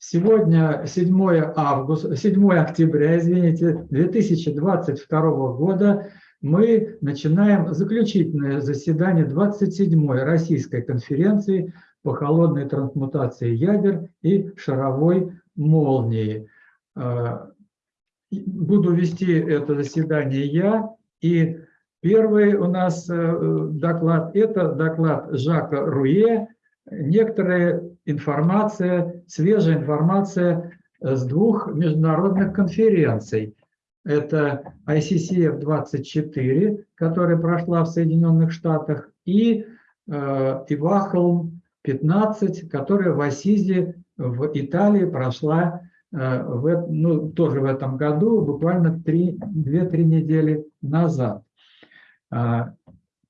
Сегодня 7 августа, 7 октября, извините, 2022 года мы начинаем заключительное заседание 27-й Российской конференции по холодной трансмутации ядер и шаровой молнии. А, буду вести это заседание я, и первый у нас э, доклад – это доклад Жака Руе, некоторая информация, свежая информация с двух международных конференций. Это ICCF-24, которая прошла в Соединенных Штатах, и э, Ивахолм-15, которая в Асизе в Италии прошла э, в, ну, тоже в этом году, буквально 2-3 недели назад. А,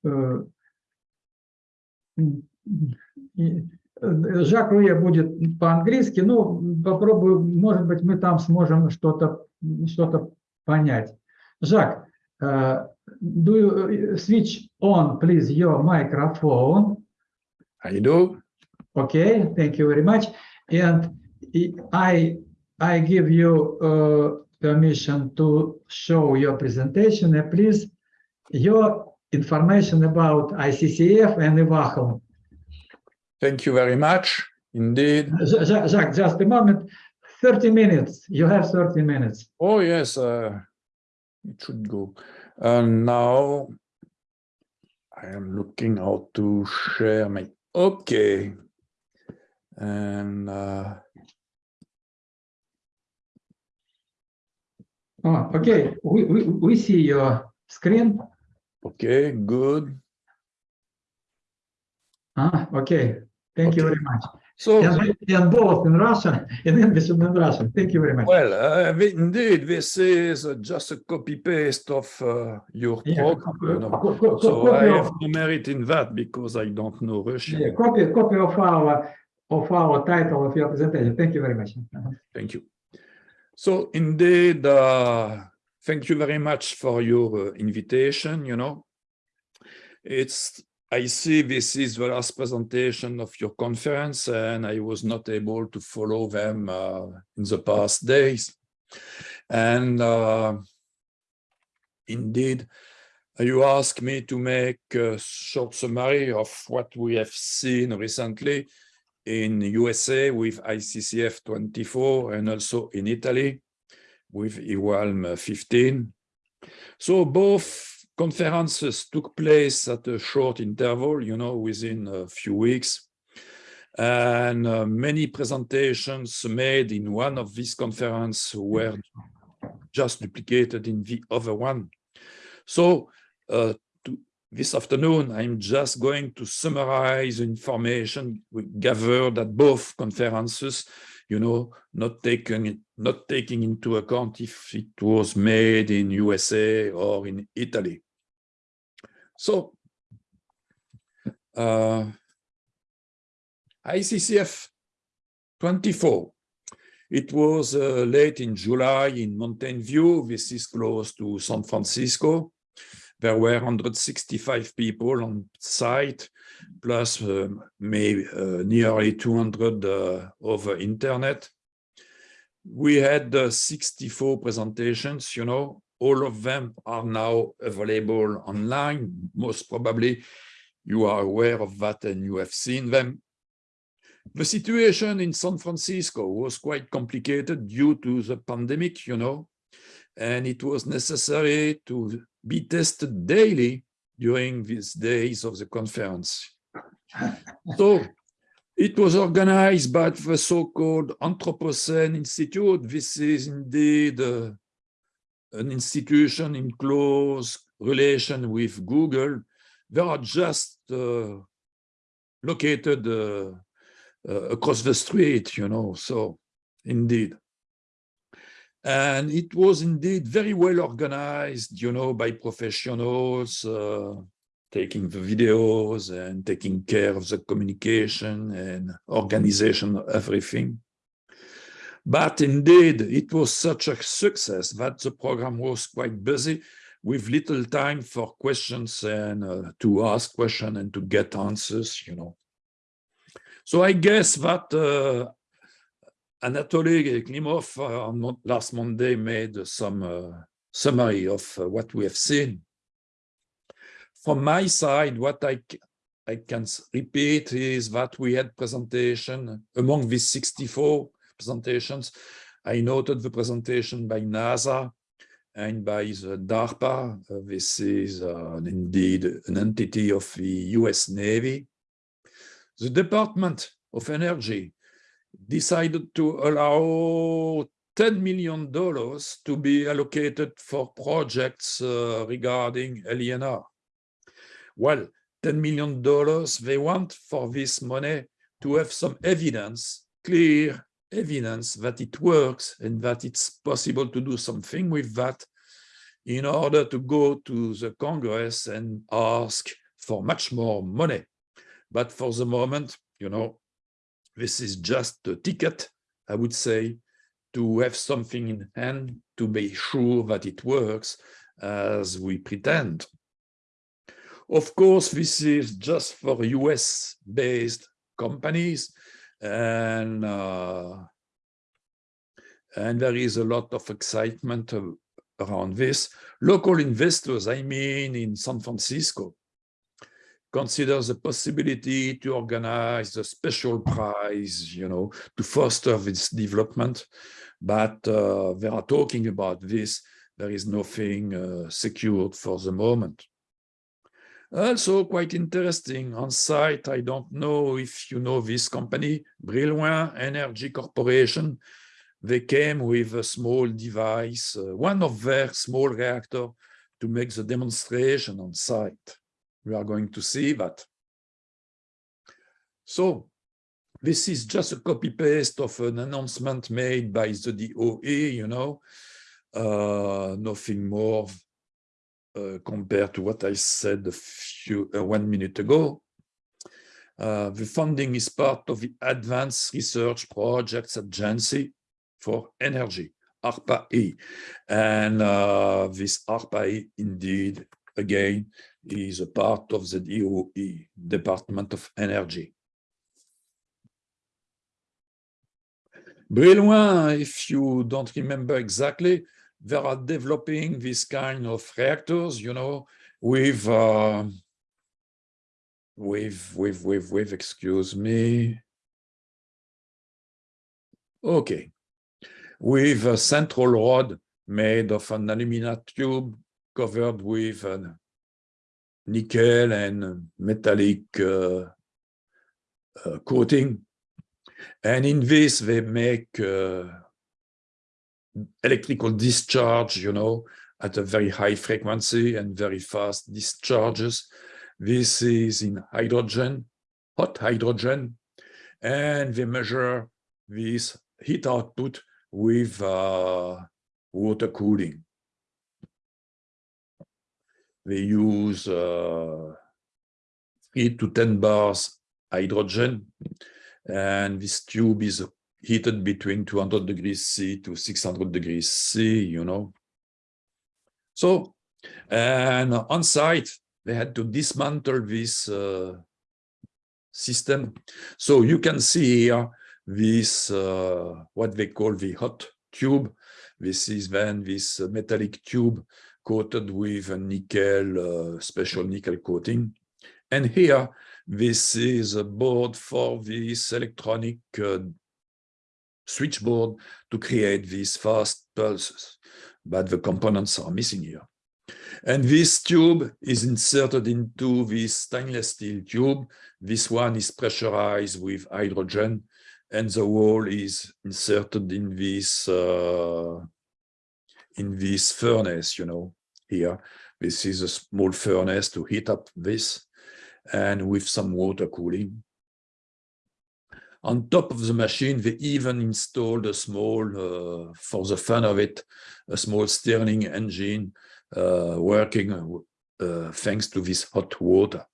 э, Жак Руе будет по-английски, ну, попробую, может быть, мы там сможем что-то что, -то, понять. Жак, uh, do you switch on, please, your microphone? I do. Okay, thank you very much. And I, I give you uh, permission to show your presentation. And please, your information about ICCF and IVAHL. Thank you very much. Indeed. Jacques, just a moment. 30 minutes. You have 30 minutes. Oh, yes. Uh, it should go. And now I am looking how to share my... Okay. And... Uh... Oh, okay. We, we, we see your screen. Okay, good. Ah, okay. Thank okay. you very much. So, and, and, both in Russian, in English and in Russian. Thank you very much. Well, uh, indeed, this is uh, just a copy-paste of uh, your yeah, program. You know? co co so I have no merit in that because I don't know Russian. Yeah, copy, copy of our of our title of your presentation. Thank you very much. Thank you. So indeed, uh, thank you very much for your uh, invitation. You know, it's I see this is the last presentation of your conference and I was not able to follow them uh, in the past days. And uh, indeed, you asked me to make a short summary of what we have seen recently in USA with ICCF 24 and also in Italy with IWAHLM 15. So both conferences took place at a short interval, you know, within a few weeks. And uh, many presentations made in one of these conferences were just duplicated in the other one. So uh, to, this afternoon, I'm just going to summarize information gathered at both conferences, you know, not taking, not taking into account if it was made in USA or in Italy. So uh, ICCF 24. It was uh, late in July in Mountain View. This is close to San Francisco. There were 165 people on site, plus um, maybe uh, nearly 200 uh, over internet. We had uh, 64 presentations, you know, all of them are now available online. Most probably you are aware of that and you have seen them. The situation in San Francisco was quite complicated due to the pandemic, you know, and it was necessary to be tested daily during these days of the conference. so it was organized by the so-called Anthropocene Institute. This is indeed uh, an institution in close relation with Google, they are just uh, located uh, uh, across the street, you know, so indeed. And it was indeed very well organized, you know, by professionals, uh, taking the videos and taking care of the communication and organization everything. But indeed, it was such a success that the program was quite busy with little time for questions and uh, to ask questions and to get answers, you know. So I guess that uh, Anatoly Klimov uh, last Monday made some uh, summary of uh, what we have seen. From my side, what I, I can repeat is that we had presentation among these 64 presentations. I noted the presentation by NASA and by the DARPA. Uh, This is uh, indeed an entity of the US Navy. The Department of Energy decided to allow $10 million to be allocated for projects uh, regarding LENR. Well, $10 million, they want for this money to have some evidence, clear evidence that it works and that it's possible to do something with that in order to go to the Congress and ask for much more money. But for the moment, you know, this is just a ticket, I would say, to have something in hand to be sure that it works as we pretend. Of course, this is just for US based companies and uh, and there is a lot of excitement around this. Local investors, I mean, in San Francisco, consider the possibility to organize a special prize, you know, to foster this development. But uh, they are talking about this. There is nothing uh, secured for the moment. Also quite interesting on site. I don't know if you know this company, Brillouin Energy Corporation. They came with a small device, uh, one of their small reactor to make the demonstration on site. We are going to see that. So this is just a copy paste of an announcement made by the DOE, you know, uh, nothing more compared to what I said a few uh, one minute ago. Uh, the funding is part of the Advanced Research Projects Agency for Energy, ARPA-E. And uh, this ARPA-E indeed, again, is a part of the DOE, Department of Energy. Brillouin, if you don't remember exactly, they are developing this kind of reactors, you know, with, uh, with, with, with, with, excuse me. Okay, with a central rod made of an aluminum tube covered with a nickel and metallic uh, uh, coating. And in this, they make uh, electrical discharge, you know, at a very high frequency and very fast discharges. This is in hydrogen, hot hydrogen, and they measure this heat output with uh, water cooling. They use uh, 3 to 10 bars hydrogen, and this tube is heated between 200 degrees C to 600 degrees C, you know. So, and on site, they had to dismantle this uh, system. So you can see here this, uh, what they call the hot tube. This is then this metallic tube coated with a nickel, uh, special nickel coating. And here, this is a board for this electronic uh, switchboard to create these fast pulses, but the components are missing here. And this tube is inserted into this stainless steel tube. This one is pressurized with hydrogen, and the wall is inserted in this uh, in this furnace, you know, here. This is a small furnace to heat up this, and with some water cooling. On top of the machine, they even installed a small, uh, for the fun of it, a small Stirling engine uh, working uh, thanks to this hot water.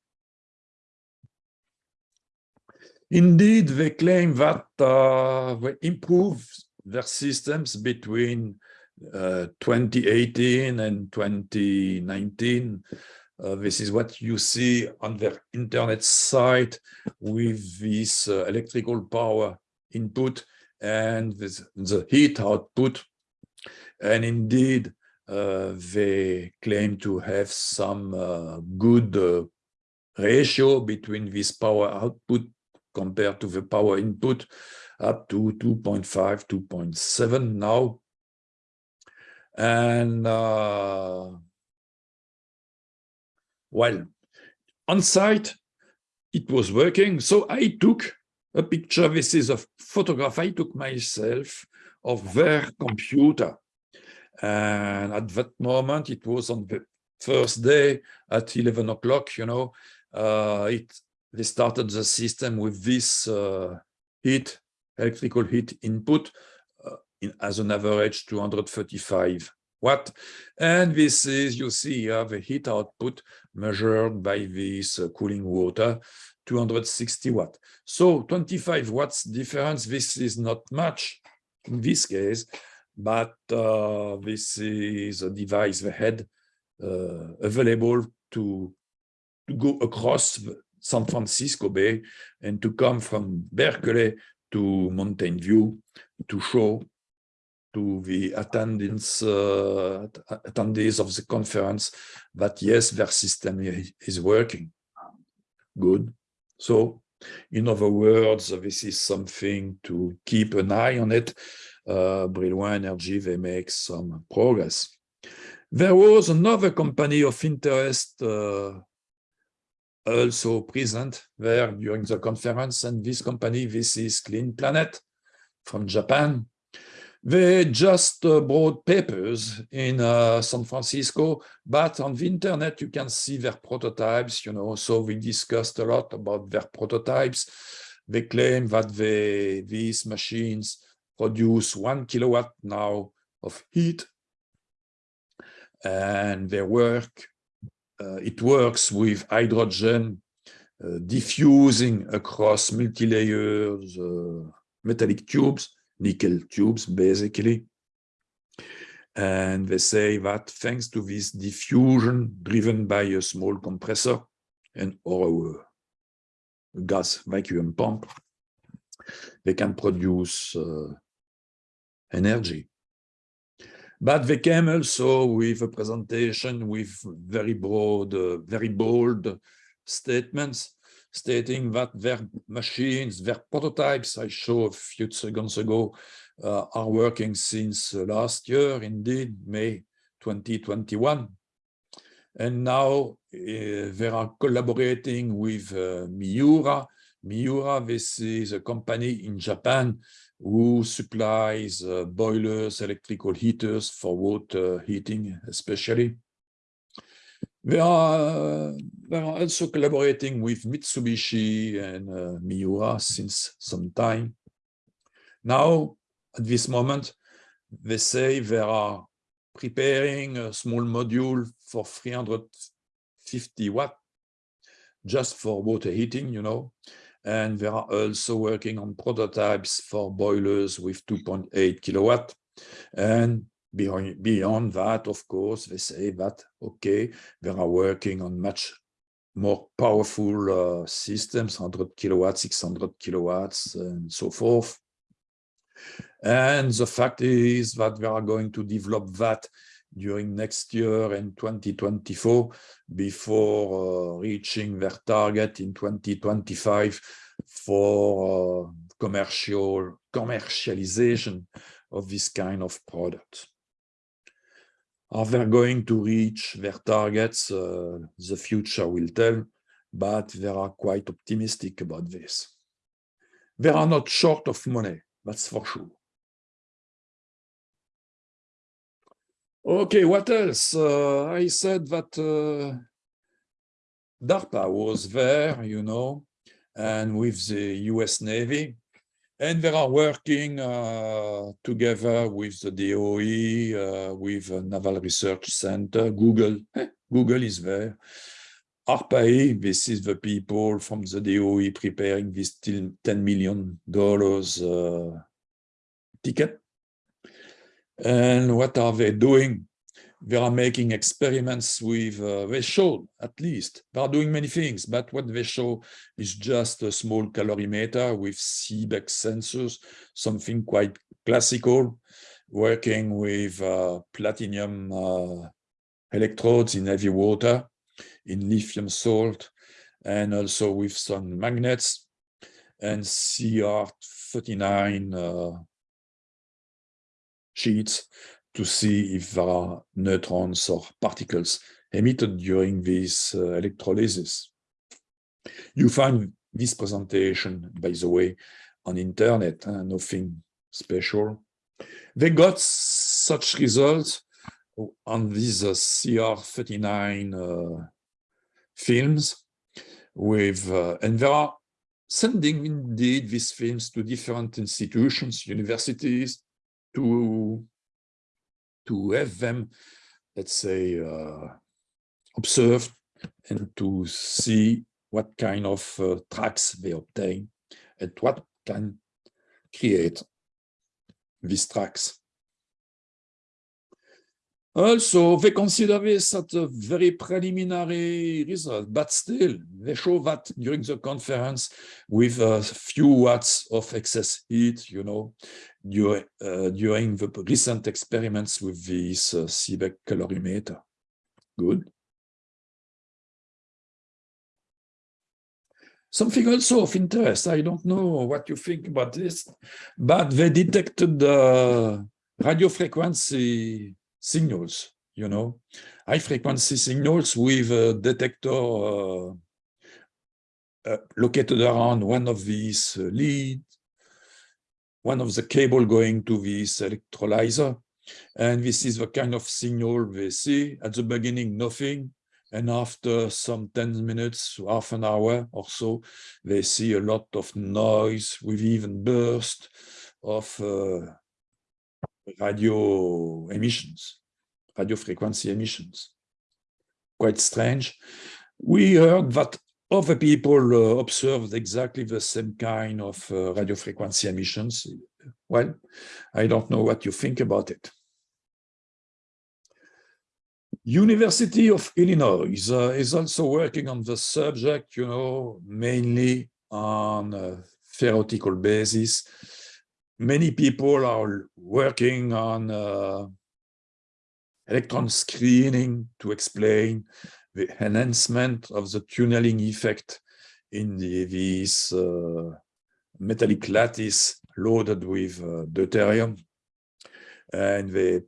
Indeed, they claim that uh, they improved their systems between uh, 2018 and 2019 uh, this is what you see on their internet site with this uh, electrical power input and with the heat output. And indeed, uh, they claim to have some uh, good uh, ratio between this power output compared to the power input up to 2.5, 2.7 now. And uh, well, on site, it was working. So I took a picture. This is a photograph I took myself of their computer. And at that moment, it was on the first day at 11 o'clock, you know, uh, it they started the system with this uh, heat, electrical heat input uh, in, as an average 235 watt. And this is, you see, you have the heat output measured by this cooling water, 260 watt. So 25 watts difference, this is not much in this case, but uh, this is a device that had uh, available to, to go across San Francisco Bay and to come from Berkeley to Mountain View to show to the attendants, uh, attendees of the conference that yes, their system is working. Good. So, in other words, this is something to keep an eye on it. Uh, Brillouin Energy, they make some progress. There was another company of interest uh, also present there during the conference, and this company, this is Clean Planet from Japan. They just uh, brought papers in uh, San Francisco, but on the internet you can see their prototypes, you know, so we discussed a lot about their prototypes. They claim that they, these machines produce one kilowatt now of heat and they work, uh, it works with hydrogen uh, diffusing across multi-layers uh, metallic tubes nickel tubes, basically. And they say that thanks to this diffusion driven by a small compressor and or a gas vacuum pump, they can produce uh, energy. But they came also with a presentation with very broad, uh, very bold statements stating that their machines, their prototypes I showed a few seconds ago, uh, are working since uh, last year, indeed, May 2021. And now uh, they are collaborating with uh, Miura. Miura, this is a company in Japan who supplies uh, boilers, electrical heaters for water heating, especially. We are, we are also collaborating with Mitsubishi and uh, Miura since some time. Now, at this moment, they say they are preparing a small module for 350 watt, just for water heating, you know, and they are also working on prototypes for boilers with 2.8 kilowatt. And Beyond, beyond that, of course, they say that, okay, they are working on much more powerful uh, systems, 100 kilowatts, 600 kilowatts, and so forth. And the fact is that we are going to develop that during next year and 2024 before uh, reaching their target in 2025 for uh, commercial commercialization of this kind of product. Are they going to reach their targets? Uh, the future will tell, but they are quite optimistic about this. They are not short of money, that's for sure. Okay, what else? Uh, I said that uh, DARPA was there, you know, and with the US Navy, and they are working uh, together with the DOE, uh, with Naval Research Center, Google. Eh, Google is there. ARPA-E, this is the people from the DOE preparing this $10 million uh, ticket. And what are they doing? They are making experiments with, uh, they show at least, they are doing many things, but what they show is just a small calorimeter with Seebeck sensors, something quite classical, working with uh, platinum uh, electrodes in heavy water, in lithium salt, and also with some magnets and CR39 uh, sheets to see if there are neutrons or particles emitted during this uh, electrolysis. You find this presentation, by the way, on internet, uh, nothing special. They got such results on these uh, CR39 uh, films with, uh, and they are sending indeed these films to different institutions, universities, to to have them, let's say, uh, observed and to see what kind of uh, tracks they obtain and what can create these tracks. Also, they consider this at a very preliminary result, but still, they show that during the conference with a few watts of excess heat, you know, during, uh, during the recent experiments with this uh, calorimeter. Good. Something also of interest, I don't know what you think about this, but they detected the radio frequency signals, you know, high frequency signals with a detector uh, uh, located around one of these uh, leads, one of the cable going to this electrolyzer. And this is the kind of signal we see. At the beginning, nothing. And after some 10 minutes, half an hour or so, they see a lot of noise with even burst of uh, radio emissions, radio frequency emissions. Quite strange. We heard that other people uh, observed exactly the same kind of uh, radio frequency emissions. Well, I don't know what you think about it. University of Illinois uh, is also working on the subject, you know, mainly on a theoretical basis many people are working on uh, electron screening to explain the enhancement of the tunneling effect in the, these uh, metallic lattice loaded with uh, deuterium. And they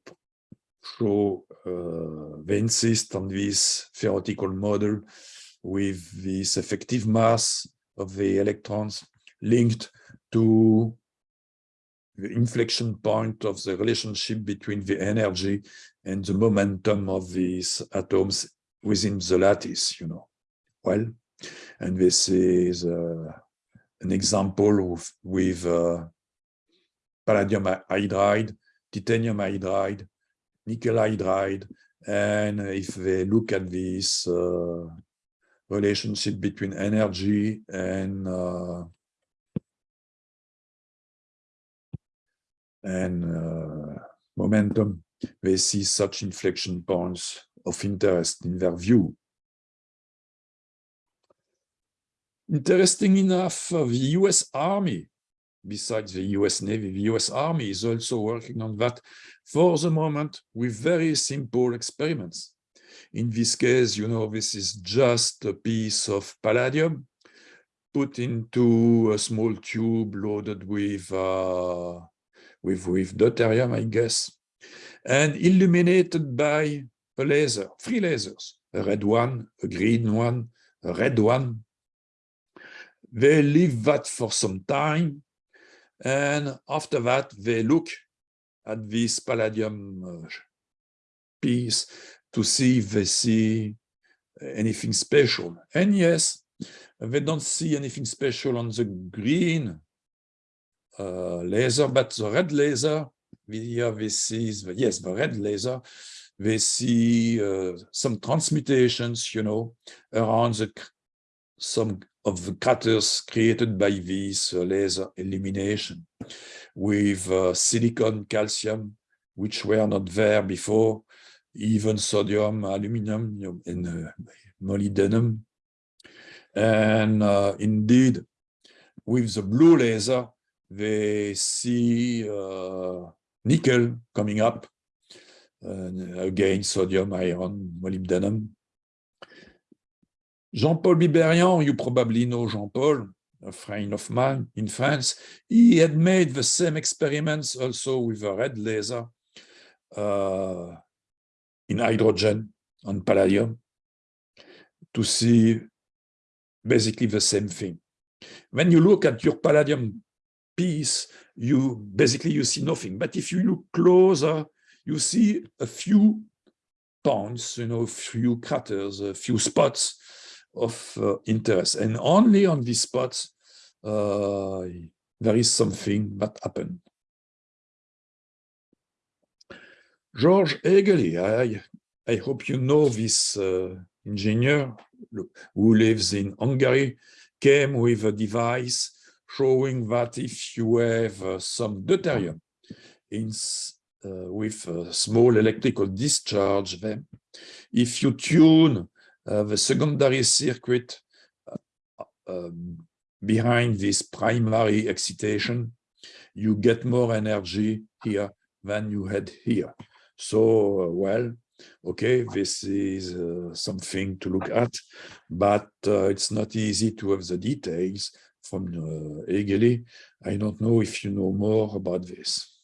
show, uh, they insist on this theoretical model with this effective mass of the electrons linked to the inflection point of the relationship between the energy and the momentum of these atoms within the lattice, you know. Well, and this is uh, an example of, with uh, palladium hydride, titanium hydride, nickel hydride, and if they look at this uh, relationship between energy and and uh, momentum, they see such inflection points of interest in their view. Interesting enough, uh, the US Army, besides the US Navy, the US Army is also working on that for the moment with very simple experiments. In this case, you know, this is just a piece of palladium put into a small tube loaded with uh, with, with deuterium, I guess, and illuminated by a laser, three lasers, a red one, a green one, a red one. They leave that for some time, and after that, they look at this palladium uh, piece to see if they see anything special. And yes, they don't see anything special on the green uh, laser, but the red laser, here we see, yes, the red laser, we see uh, some transmutations, you know, around the some of the craters created by this uh, laser illumination with uh, silicon, calcium, which were not there before even sodium, aluminum, and uh, molybdenum. And uh, indeed, with the blue laser, they see uh, nickel coming up. And again, sodium, iron, molybdenum. Jean-Paul Biberian, you probably know Jean-Paul, a friend of mine in France. He had made the same experiments also with a red laser uh, in hydrogen on palladium to see basically the same thing. When you look at your palladium piece, you basically you see nothing. But if you look closer, you see a few points, you know, a few craters, a few spots of uh, interest. And only on these spots, uh, there is something that happened. George Egely, I, I hope you know this uh, engineer who lives in Hungary, came with a device showing that if you have uh, some deuterium in, uh, with a small electrical discharge, then if you tune uh, the secondary circuit um, behind this primary excitation, you get more energy here than you had here. So, uh, well, okay, this is uh, something to look at, but uh, it's not easy to have the details from uh, Egely. I don't know if you know more about this.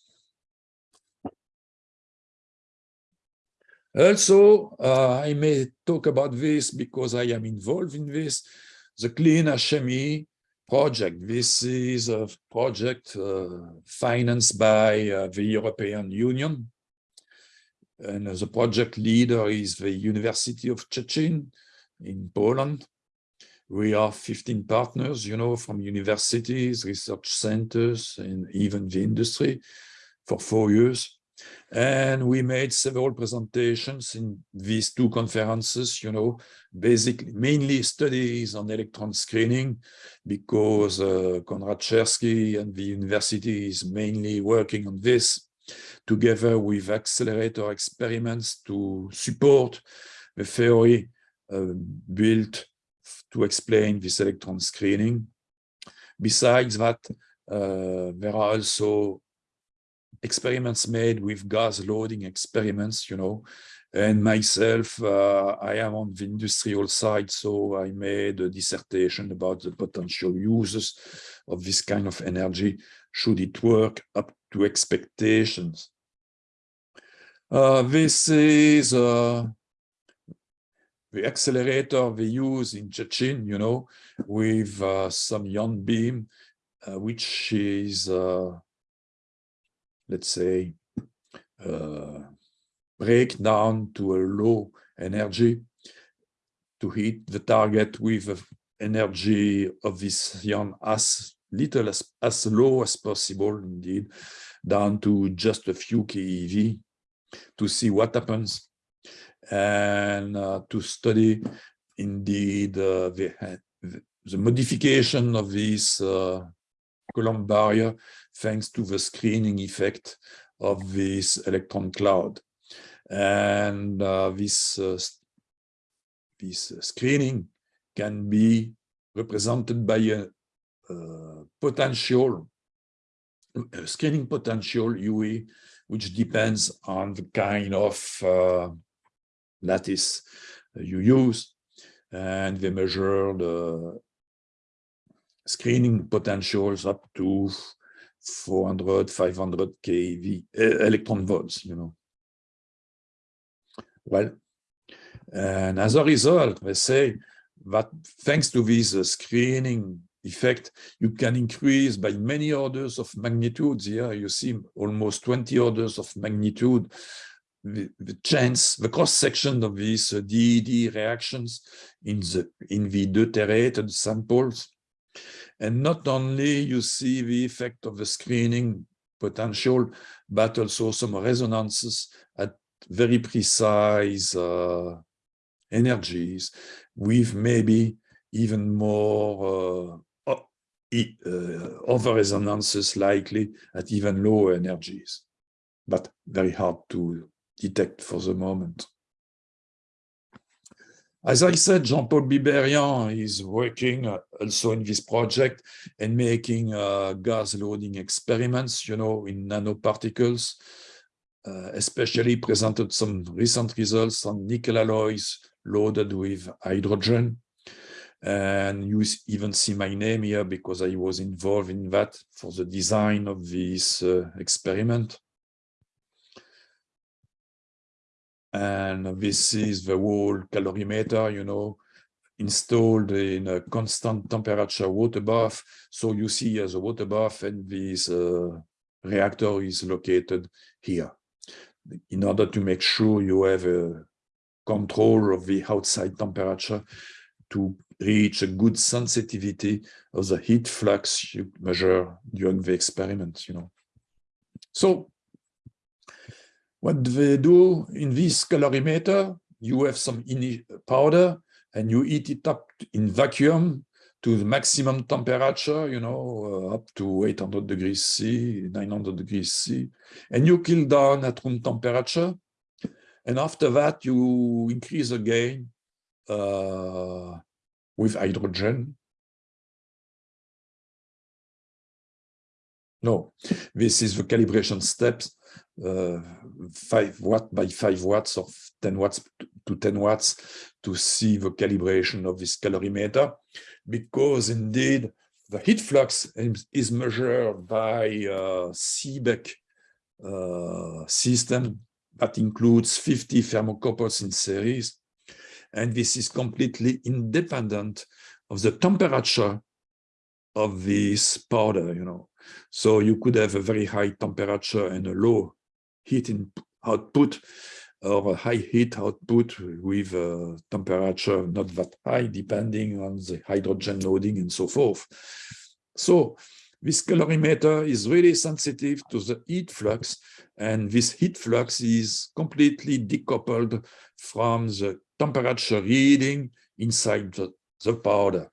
Also, uh, I may talk about this because I am involved in this, the Clean HME project. This is a project uh, financed by uh, the European Union. And the project leader is the University of Szczecin in Poland. We are 15 partners, you know, from universities, research centers, and even the industry for four years. And we made several presentations in these two conferences, you know, basically mainly studies on electron screening because uh, Konrad Czerski and the university is mainly working on this together with accelerator experiments to support the theory uh, built to explain this electron screening. Besides that, uh, there are also experiments made with gas loading experiments, you know, and myself, uh, I am on the industrial side, so I made a dissertation about the potential uses of this kind of energy, should it work up to expectations. Uh, this is uh, the accelerator we use in Szczecin, you know, with uh, some ion beam, uh, which is uh, let's say, uh, break down to a low energy to hit the target with energy of this ion as little as, as low as possible, indeed, down to just a few keV to see what happens and uh, to study indeed uh, the, the modification of this uh, Coulomb barrier thanks to the screening effect of this electron cloud. And uh, this, uh, this screening can be represented by a, potential, a screening potential UE, which depends on the kind of uh, lattice you use. And they measure the screening potentials up to 400, 500 keV electron volts, you know. Well, and as a result, they say that thanks to this uh, screening effect, you can increase by many orders of magnitudes. Here you see almost 20 orders of magnitude the, the chance, the cross section of these uh, DED reactions in the in the deuterated samples. And not only you see the effect of the screening potential, but also some resonances at very precise uh, energies with maybe even more uh, uh, other resonances likely at even lower energies, but very hard to detect for the moment. As I said, Jean-Paul Biberian is working uh, also in this project and making uh, gas loading experiments, you know, in nanoparticles, uh, especially presented some recent results on nickel alloys loaded with hydrogen. And you even see my name here because I was involved in that for the design of this uh, experiment. And this is the whole calorimeter, you know, installed in a constant temperature water bath. So you see as a water bath and this uh, reactor is located here in order to make sure you have a control of the outside temperature to reach a good sensitivity of the heat flux you measure during the experiment, you know. So what they do in this calorimeter, you have some powder and you heat it up in vacuum to the maximum temperature, you know, uh, up to 800 degrees C, 900 degrees C, and you cool down at room temperature. And after that, you increase again uh, with hydrogen. No, this is the calibration steps uh, 5 watt by 5 watts or 10 watts to 10 watts to see the calibration of this calorimeter because indeed the heat flux is measured by a Seebeck uh, system that includes 50 thermocouples in series and this is completely independent of the temperature of this powder you know so you could have a very high temperature and a low heat output or a high heat output with a temperature not that high, depending on the hydrogen loading and so forth. So this calorimeter is really sensitive to the heat flux, and this heat flux is completely decoupled from the temperature reading inside the, the powder.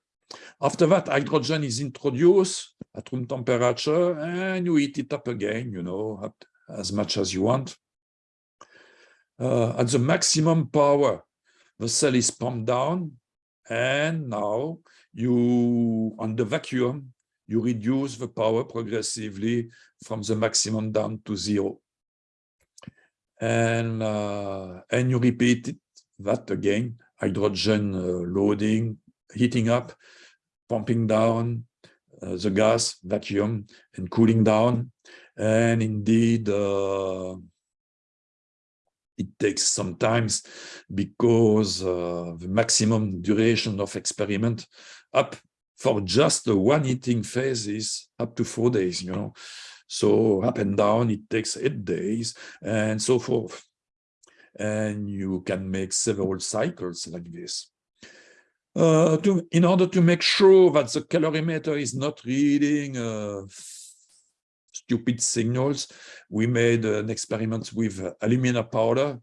After that, hydrogen is introduced at room temperature, and you heat it up again, you know, as much as you want. Uh, at the maximum power, the cell is pumped down, and now you, on the vacuum, you reduce the power progressively from the maximum down to zero. And, uh, and you repeat it, that again, hydrogen uh, loading, heating up, pumping down the gas, vacuum, and cooling down. And indeed, uh, it takes some times because uh, the maximum duration of experiment up for just the one heating phase is up to four days, you know. So up and down, it takes eight days and so forth. And you can make several cycles like this. Uh, to, in order to make sure that the calorimeter is not reading uh, stupid signals. We made an experiment with alumina powder,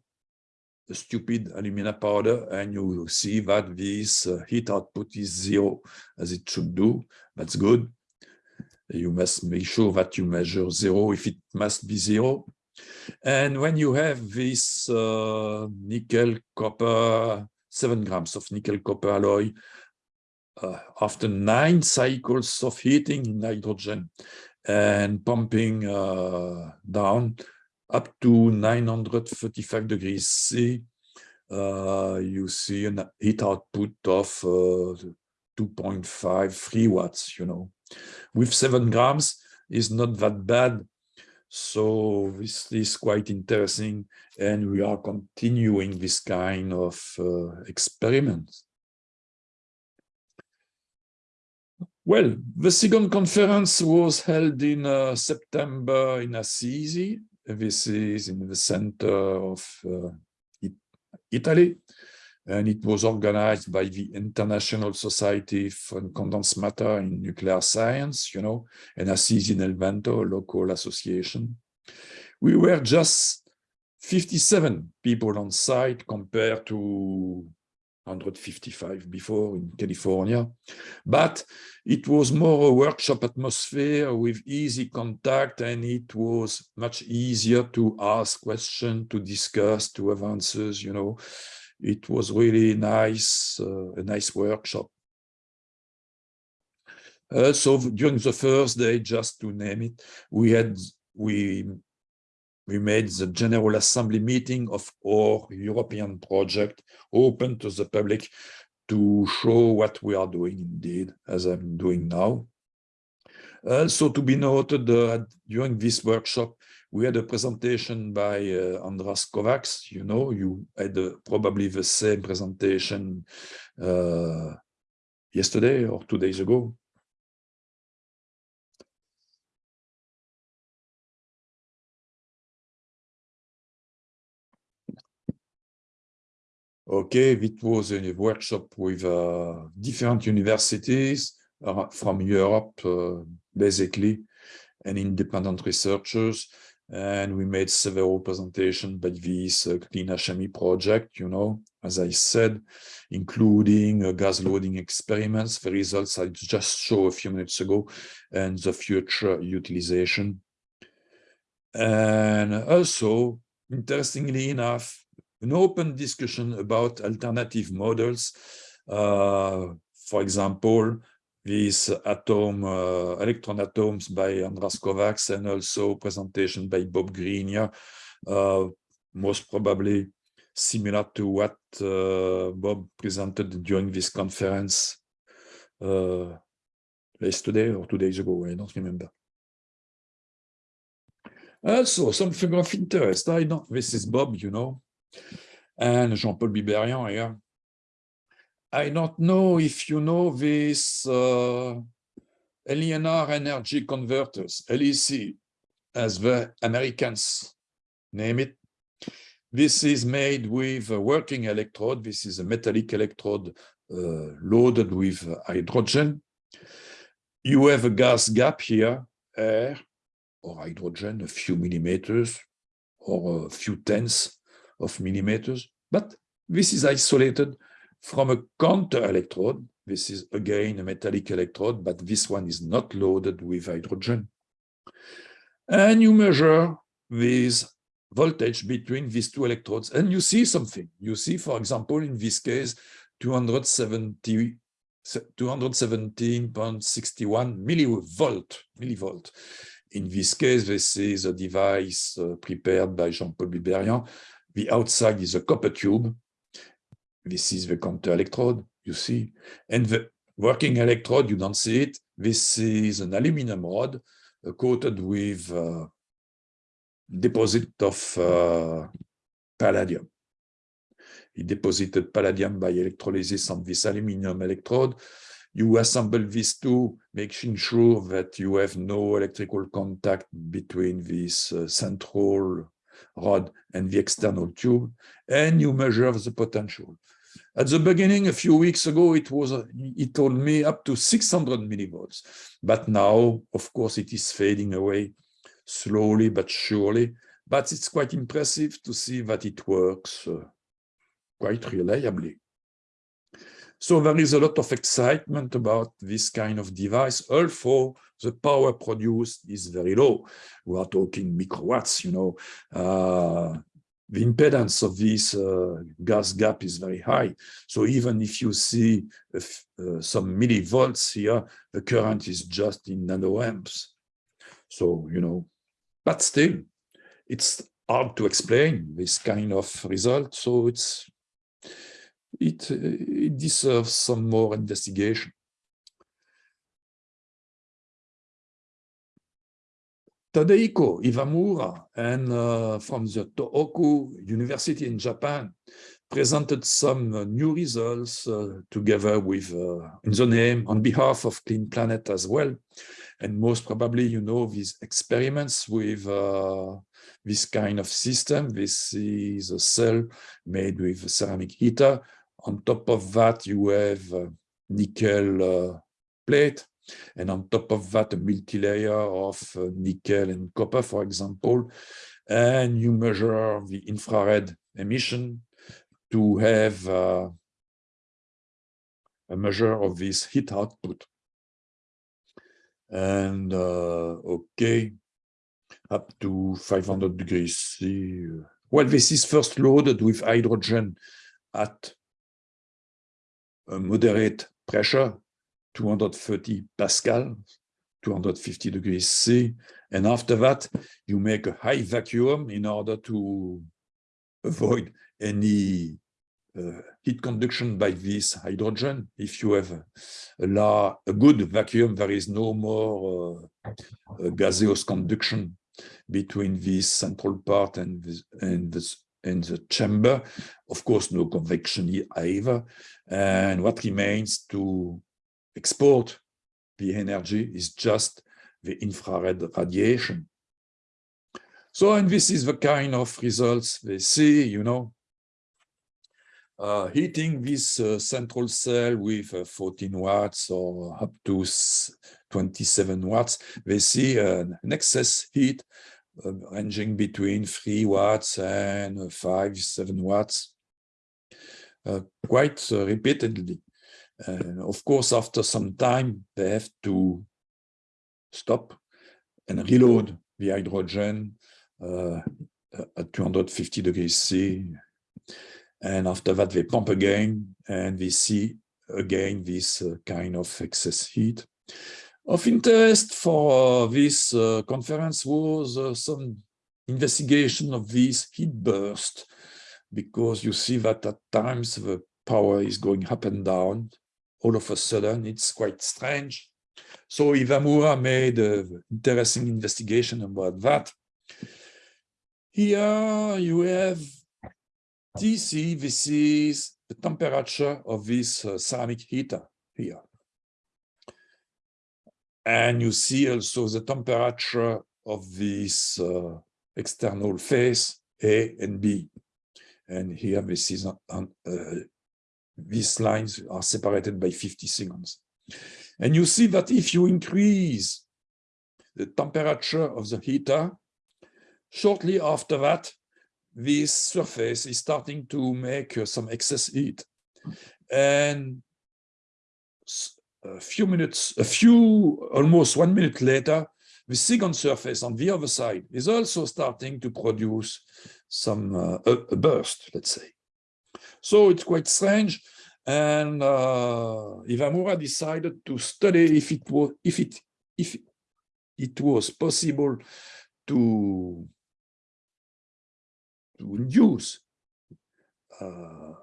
stupid alumina powder, and you see that this uh, heat output is zero, as it should do. That's good. You must make sure that you measure zero if it must be zero. And when you have this uh, nickel copper, seven grams of nickel copper alloy, uh, after nine cycles of heating in hydrogen, and pumping uh, down up to 935 degrees C, uh, you see a heat output of uh, 2.5, 3 watts, you know. With 7 grams is not that bad. So this is quite interesting. And we are continuing this kind of uh, experiments. Well, the second conference was held in uh, September in Assisi. This is in the center of uh, it Italy, and it was organized by the International Society for Condensed Matter in Nuclear Science, you know, and Assisi nel Vento, a local association. We were just 57 people on site compared to 155 before in California, but it was more a workshop atmosphere with easy contact and it was much easier to ask questions, to discuss, to have answers, you know. It was really nice, uh, a nice workshop. Uh, so during the first day, just to name it, we had we we made the General Assembly meeting of our European project open to the public to show what we are doing indeed, as I'm doing now. Also to be noted uh, during this workshop, we had a presentation by uh, Andras Kovacs. You know, you had uh, probably the same presentation uh, yesterday or two days ago. Okay, it was a workshop with uh, different universities from Europe, uh, basically, and independent researchers. And we made several presentations by this uh, Clean HME project, you know, as I said, including uh, gas loading experiments, the results I just showed a few minutes ago, and the future utilization. And also, interestingly enough, an open discussion about alternative models. Uh, for example, these atom, uh, electron atoms by Andras Kovacs and also presentation by Bob Greenyer, uh, most probably similar to what uh, Bob presented during this conference yesterday or two days ago, I don't remember. Also, something of interest, I know, this is Bob, you know, and Jean-Paul Biberian here. I don't know if you know this uh, LENR energy converters, LEC, as the Americans name it. This is made with a working electrode. This is a metallic electrode uh, loaded with hydrogen. You have a gas gap here, air or hydrogen, a few millimeters or a few tenths of millimeters, but this is isolated from a counter electrode. This is again a metallic electrode, but this one is not loaded with hydrogen. And you measure this voltage between these two electrodes, and you see something. You see, for example, in this case, 270 217.61 millivolt, millivolt. In this case, this is a device uh, prepared by Jean-Paul Biberian the outside is a copper tube. This is the counter electrode, you see. And the working electrode, you don't see it. This is an aluminum rod uh, coated with uh, deposit of uh, palladium. He deposited palladium by electrolysis on this aluminum electrode. You assemble these two, making sure that you have no electrical contact between this uh, central rod and the external tube, and you measure the potential. At the beginning, a few weeks ago, it was, he told me up to 600 millivolts. But now, of course, it is fading away slowly but surely. But it's quite impressive to see that it works uh, quite reliably. So there is a lot of excitement about this kind of device, although the power produced is very low. We are talking microwatts, you know. Uh, the impedance of this uh, gas gap is very high. So even if you see uh, some millivolts here, the current is just in nanoamps. So, you know, but still, it's hard to explain this kind of result. So it's it, it deserves some more investigation. Tadehiko Iwamura and uh, from the Tohoku University in Japan presented some uh, new results uh, together with uh, in the name on behalf of Clean Planet as well. And most probably, you know, these experiments with uh, this kind of system. This is a cell made with ceramic heater on top of that, you have nickel uh, plate. And on top of that, a multi-layer of uh, nickel and copper, for example. And you measure the infrared emission to have uh, a measure of this heat output. And uh, okay, up to 500 degrees C. Well, this is first loaded with hydrogen at a moderate pressure, 230 Pascal, 250 degrees C. And after that, you make a high vacuum in order to avoid any uh, heat conduction by this hydrogen. If you have a, a, a good vacuum, there is no more uh, gaseous conduction between this central part and this, and this and the chamber. Of course, no convection either. And what remains to export the energy is just the infrared radiation. So, and this is the kind of results they see, you know, uh, heating this uh, central cell with uh, 14 watts or up to 27 watts, they see an excess heat uh, ranging between 3 watts and 5, 7 watts, uh, quite uh, repeatedly. of course, after some time, they have to stop and reload the hydrogen at 250 degrees C. And after that, they pump again, and we see again this kind of excess heat. Of interest for uh, this uh, conference was uh, some investigation of this heat burst, because you see that at times the power is going up and down. All of a sudden, it's quite strange. So Iwamura made an interesting investigation about that. Here you have TC, this is the temperature of this uh, ceramic heater here. And you see also the temperature of this uh, external face A and B. And here this is on, uh, these lines are separated by 50 seconds. And you see that if you increase the temperature of the heater, shortly after that, this surface is starting to make uh, some excess heat. And a few minutes, a few, almost one minute later, the second surface on the other side is also starting to produce some uh, a, a, burst, let's say. So it's quite strange. And uh, Iwamura decided to study if it was if it if it was possible to to induce uh,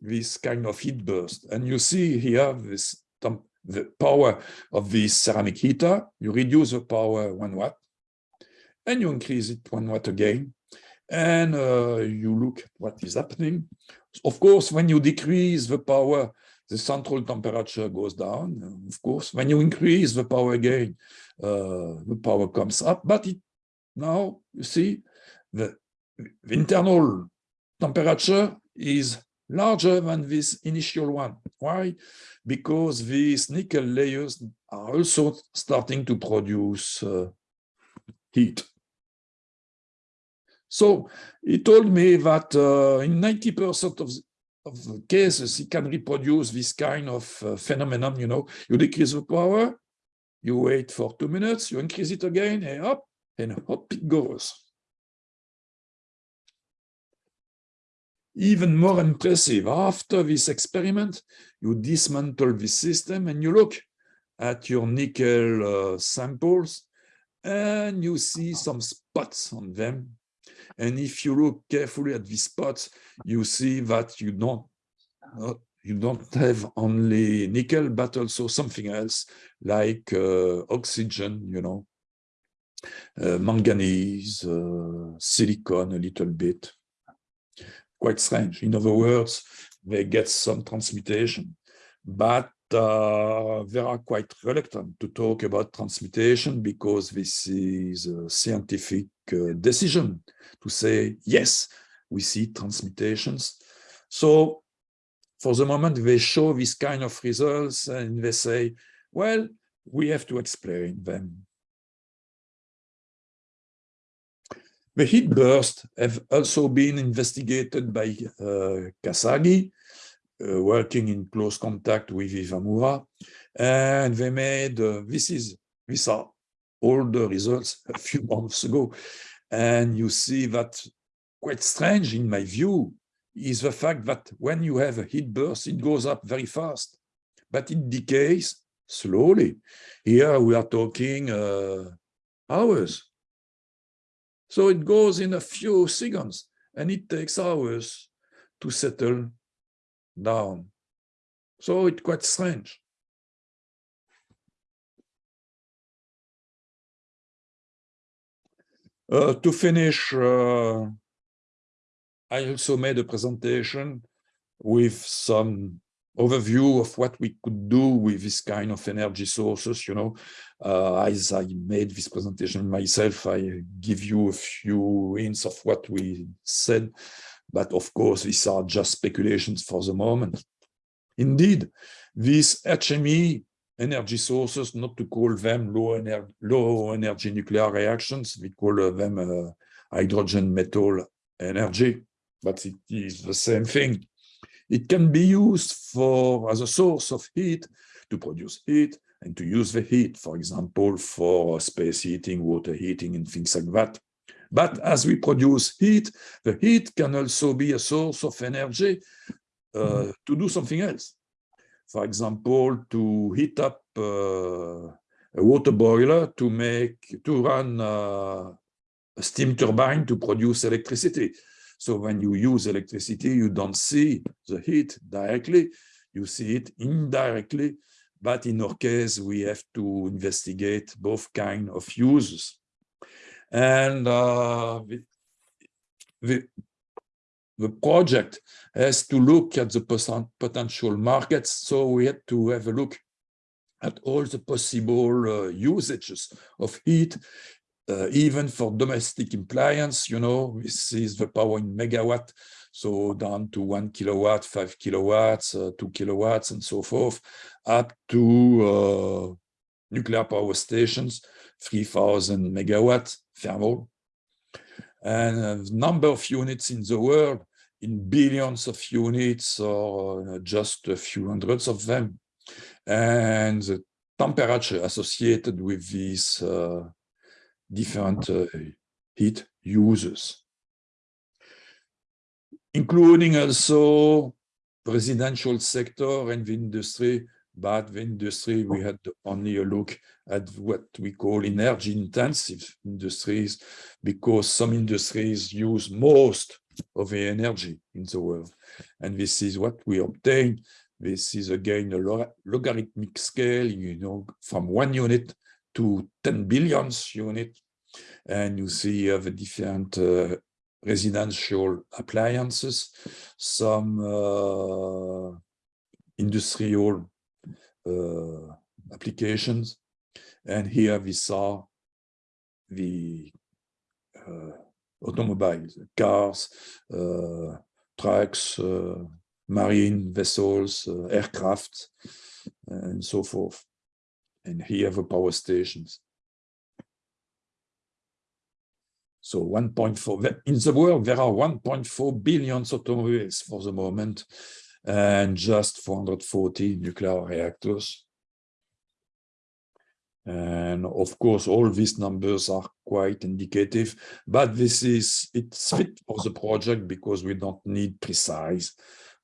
this kind of heat burst. And you see here this the power of this ceramic heater, you reduce the power one watt, and you increase it one watt again, and uh, you look at what is happening. Of course, when you decrease the power, the central temperature goes down. Of course, when you increase the power again, uh, the power comes up. But it, now, you see, the, the internal temperature is larger than this initial one. Why? Because these nickel layers are also starting to produce uh, heat. So he told me that uh, in 90% of, of the cases, he can reproduce this kind of uh, phenomenon, you know, you decrease the power, you wait for two minutes, you increase it again, and up, and up it goes. even more impressive, after this experiment, you dismantle the system and you look at your nickel uh, samples and you see some spots on them. And if you look carefully at these spots, you see that you don't uh, you don't have only nickel, but also something else like uh, oxygen, you know, uh, manganese, uh, silicon a little bit. Quite strange. In other words, they get some transmutation, but they are quite reluctant to talk about transmutation because this is a scientific uh, decision to say, yes, we see transmutations. So for the moment, they show this kind of results and they say, well, we have to explain them. The heat bursts have also been investigated by uh, Kasagi uh, working in close contact with Ivamura, and they made, uh, this is, these are all the results a few months ago. And you see that quite strange in my view is the fact that when you have a heat burst, it goes up very fast, but it decays slowly. Here we are talking uh, hours. So it goes in a few seconds and it takes hours to settle down. So it's quite strange. Uh, to finish, uh, I also made a presentation with some overview of what we could do with this kind of energy sources, you know, uh, as I made this presentation myself, I give you a few hints of what we said, but of course, these are just speculations for the moment. Indeed, these HME energy sources, not to call them low, ener low energy nuclear reactions, we call them uh, hydrogen metal energy, but it is the same thing. It can be used for as a source of heat to produce heat and to use the heat, for example, for space heating, water heating, and things like that. But as we produce heat, the heat can also be a source of energy uh, to do something else. For example, to heat up uh, a water boiler to make to run uh, a steam turbine to produce electricity. So when you use electricity, you don't see the heat directly, you see it indirectly. But in our case, we have to investigate both kind of uses. And uh, the, the, the project has to look at the potential markets. So we had to have a look at all the possible uh, usages of heat uh, even for domestic appliance, you know, this is the power in megawatt, so down to one kilowatt, five kilowatts, uh, two kilowatts, and so forth, up to uh, nuclear power stations, 3000 megawatt thermal. And number of units in the world, in billions of units, or just a few hundreds of them. And the temperature associated with these uh, different uh, heat users, including also residential sector and the industry, but the industry, we had only a look at what we call energy intensive industries, because some industries use most of the energy in the world. And this is what we obtain. This is again a logarithmic scale, you know, from one unit to 10 billions unit. And you see you have different uh, residential appliances, some uh, industrial uh, applications. And here we saw the uh, automobiles, cars, uh, trucks, uh, marine vessels, aircraft, and so forth. And here the power stations. So 1.4, in the world, there are 1.4 billion automobiles for the moment, and just 440 nuclear reactors. And of course, all these numbers are quite indicative, but this is, it's fit for the project because we don't need precise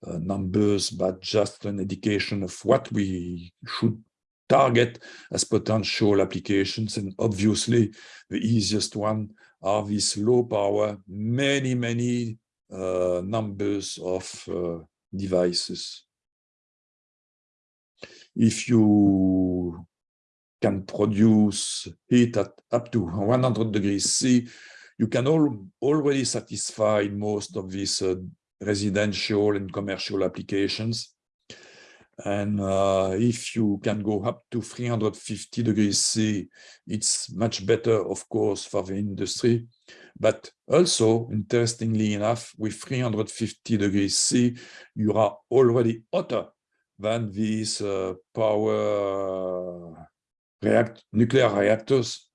uh, numbers, but just an indication of what we should target as potential applications. And obviously, the easiest one are these low power, many, many uh, numbers of uh, devices. If you can produce heat at up to 100 degrees C, you can all, already satisfy most of these uh, residential and commercial applications. And uh, if you can go up to 350 degrees C, it's much better, of course, for the industry. But also, interestingly enough, with 350 degrees C, you are already hotter than these uh, power react nuclear reactors.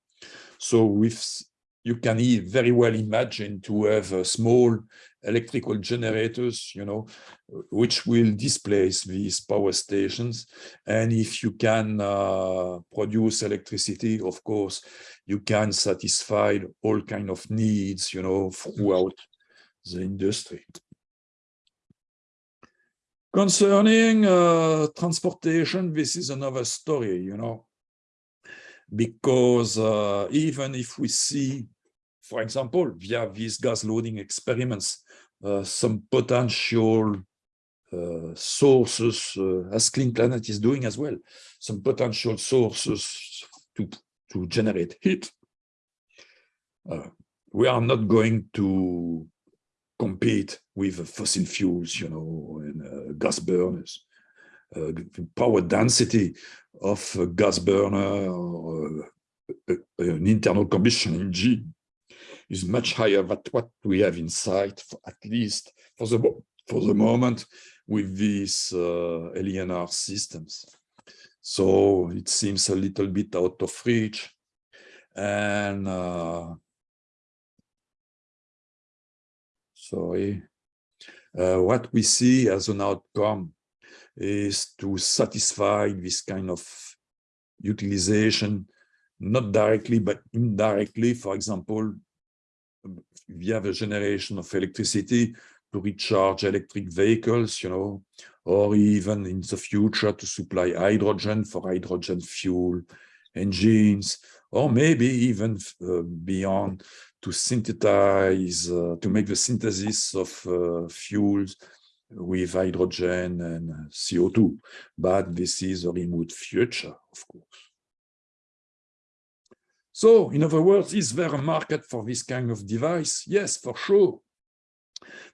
So with you can very well imagine to have a small electrical generators, you know, which will displace these power stations. And if you can uh, produce electricity, of course, you can satisfy all kind of needs, you know, throughout the industry. Concerning uh, transportation, this is another story, you know, because uh, even if we see, for example, via these gas loading experiments, uh, some potential uh, sources, uh, as Clean Planet is doing as well, some potential sources to, to generate heat. We are not going to compete with fossil fuels, you know, and gas burners. Uh, power density of a gas burner or uh, an internal combustion engine is much higher than what we have inside, for, at least for the for the moment, with these uh, LENR systems. So it seems a little bit out of reach, and uh, sorry, uh, what we see as an outcome is to satisfy this kind of utilization, not directly, but indirectly, for example, via the generation of electricity to recharge electric vehicles, you know, or even in the future to supply hydrogen for hydrogen fuel engines, or maybe even uh, beyond to synthesize, uh, to make the synthesis of uh, fuels with hydrogen and uh, CO2. But this is a remote future, of course. So, in other words, is there a market for this kind of device? Yes, for sure.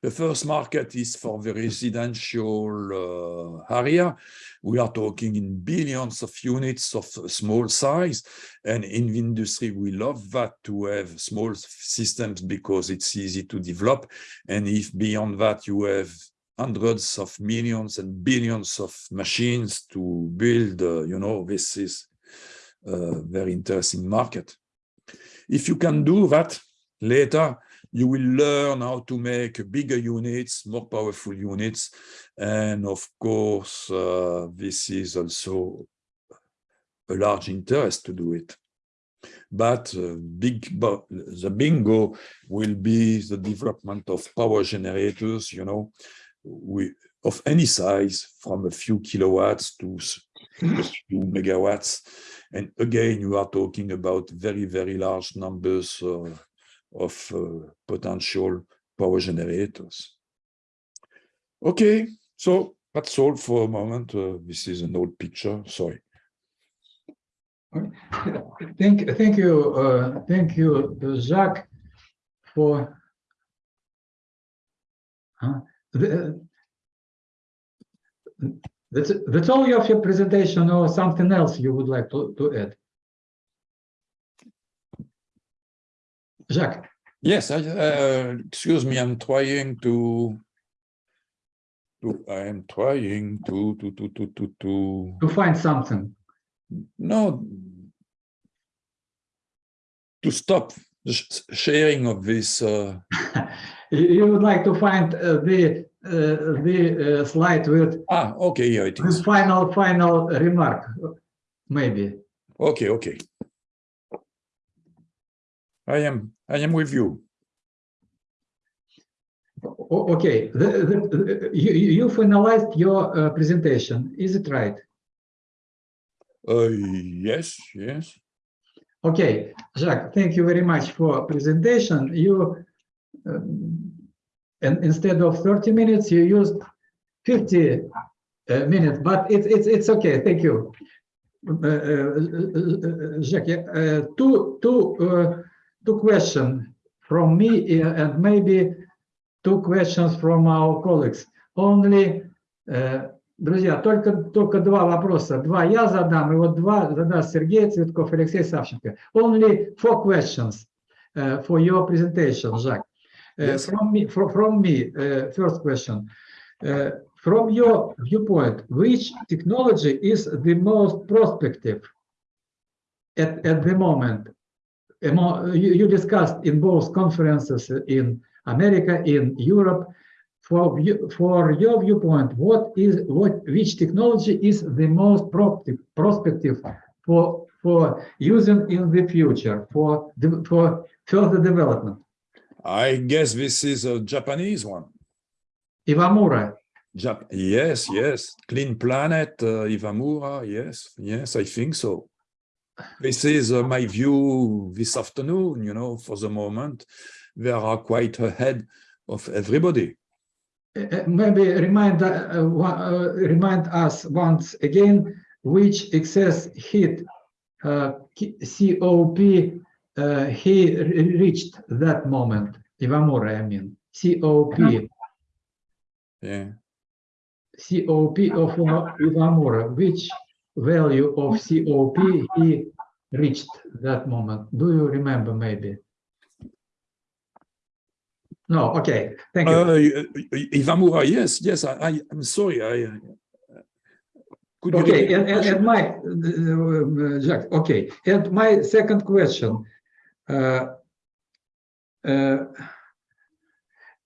The first market is for the residential uh, area. We are talking in billions of units of small size. And in the industry, we love that to have small systems because it's easy to develop. And if beyond that you have hundreds of millions and billions of machines to build, uh, you know, this is very interesting market. If you can do that later, you will learn how to make bigger units, more powerful units. And of course, uh, this is also a large interest to do it. But uh, big, the bingo will be the development of power generators, you know, we, of any size, from a few kilowatts to a few megawatts. And again, you are talking about very, very large numbers uh, of uh, potential power generators. Okay, so that's all for a moment. Uh, this is an old picture, sorry. Thank, thank you, uh, thank you, Jacques, for the, that's, that's all of your presentation or something else you would like to, to add? Jacques. Yes, I, uh, excuse me, I'm trying to, to, I am trying to, to, to, to, to, to, To find something. no, to stop the sharing of this, uh, You, would like to find uh, the, the uh, slide with, ah, okay, yeah, it is. final, final remark, maybe. Okay, okay. I am, I am with you. Okay, the, the, the- you, you you finalized your uh, presentation, is it right? Uh, yes, yes. Okay, Jacques, thank you very much for presentation. You, um, and instead of 30 minutes, you used 50 uh, minutes, but it's, it's, it's okay, thank you. Uh, uh, uh, Jacques, uh, two, two, uh, two questions from me uh, and maybe two questions from our colleagues. Only, uh, друзья, только, только два вопроса. Два я задам, и вот два задаст Сергей Цветков, Алексей Савченко. Only four questions uh, for your presentation, Jacques. Uh, Yes. From me, from, from me, uh, first question. Uh, From your viewpoint, which technology is the most prospective at, at the moment? among, you, you discussed in both conferences in America, in Europe. For you, for your viewpoint, what is what which technology is the most prospective prospective for for using in the future for for further development? I guess this is a Japanese one. Iwamura. Jap yes, yes. Clean Planet, uh, Ivamura. Yes, yes, I think so. This is uh, my view this afternoon. You know, for the moment, they are quite ahead of everybody. Uh, uh, maybe remind uh, uh, uh, remind us once again which excess heat uh, COP uh, he re- reached that moment. Iwamura, I mean COP. Yeah. COP of Iwamura, which value of COP he reached that moment? Do you remember maybe? No, okay, thank you. Uh, I- I- Ivamura, yes, yes. I, I I'm sorry. I. uh, Could you Okay, and, and, and my, uh, uh, Jacques, okay, and my second question. Uh, uh,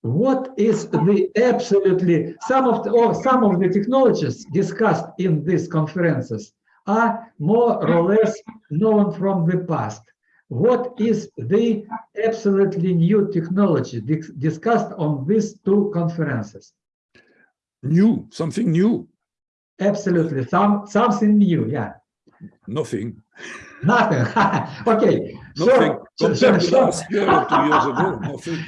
What is the absolutely, some of the, or some of the technologies discussed in these conferences are more or less known from the past. What is the absolutely new technology dis- discussed on these two conferences? new, something new, Absolutely, some, something new, yeah. nothing, Nothing. okay. Nothing. Compared to last year or two years ago, nothing.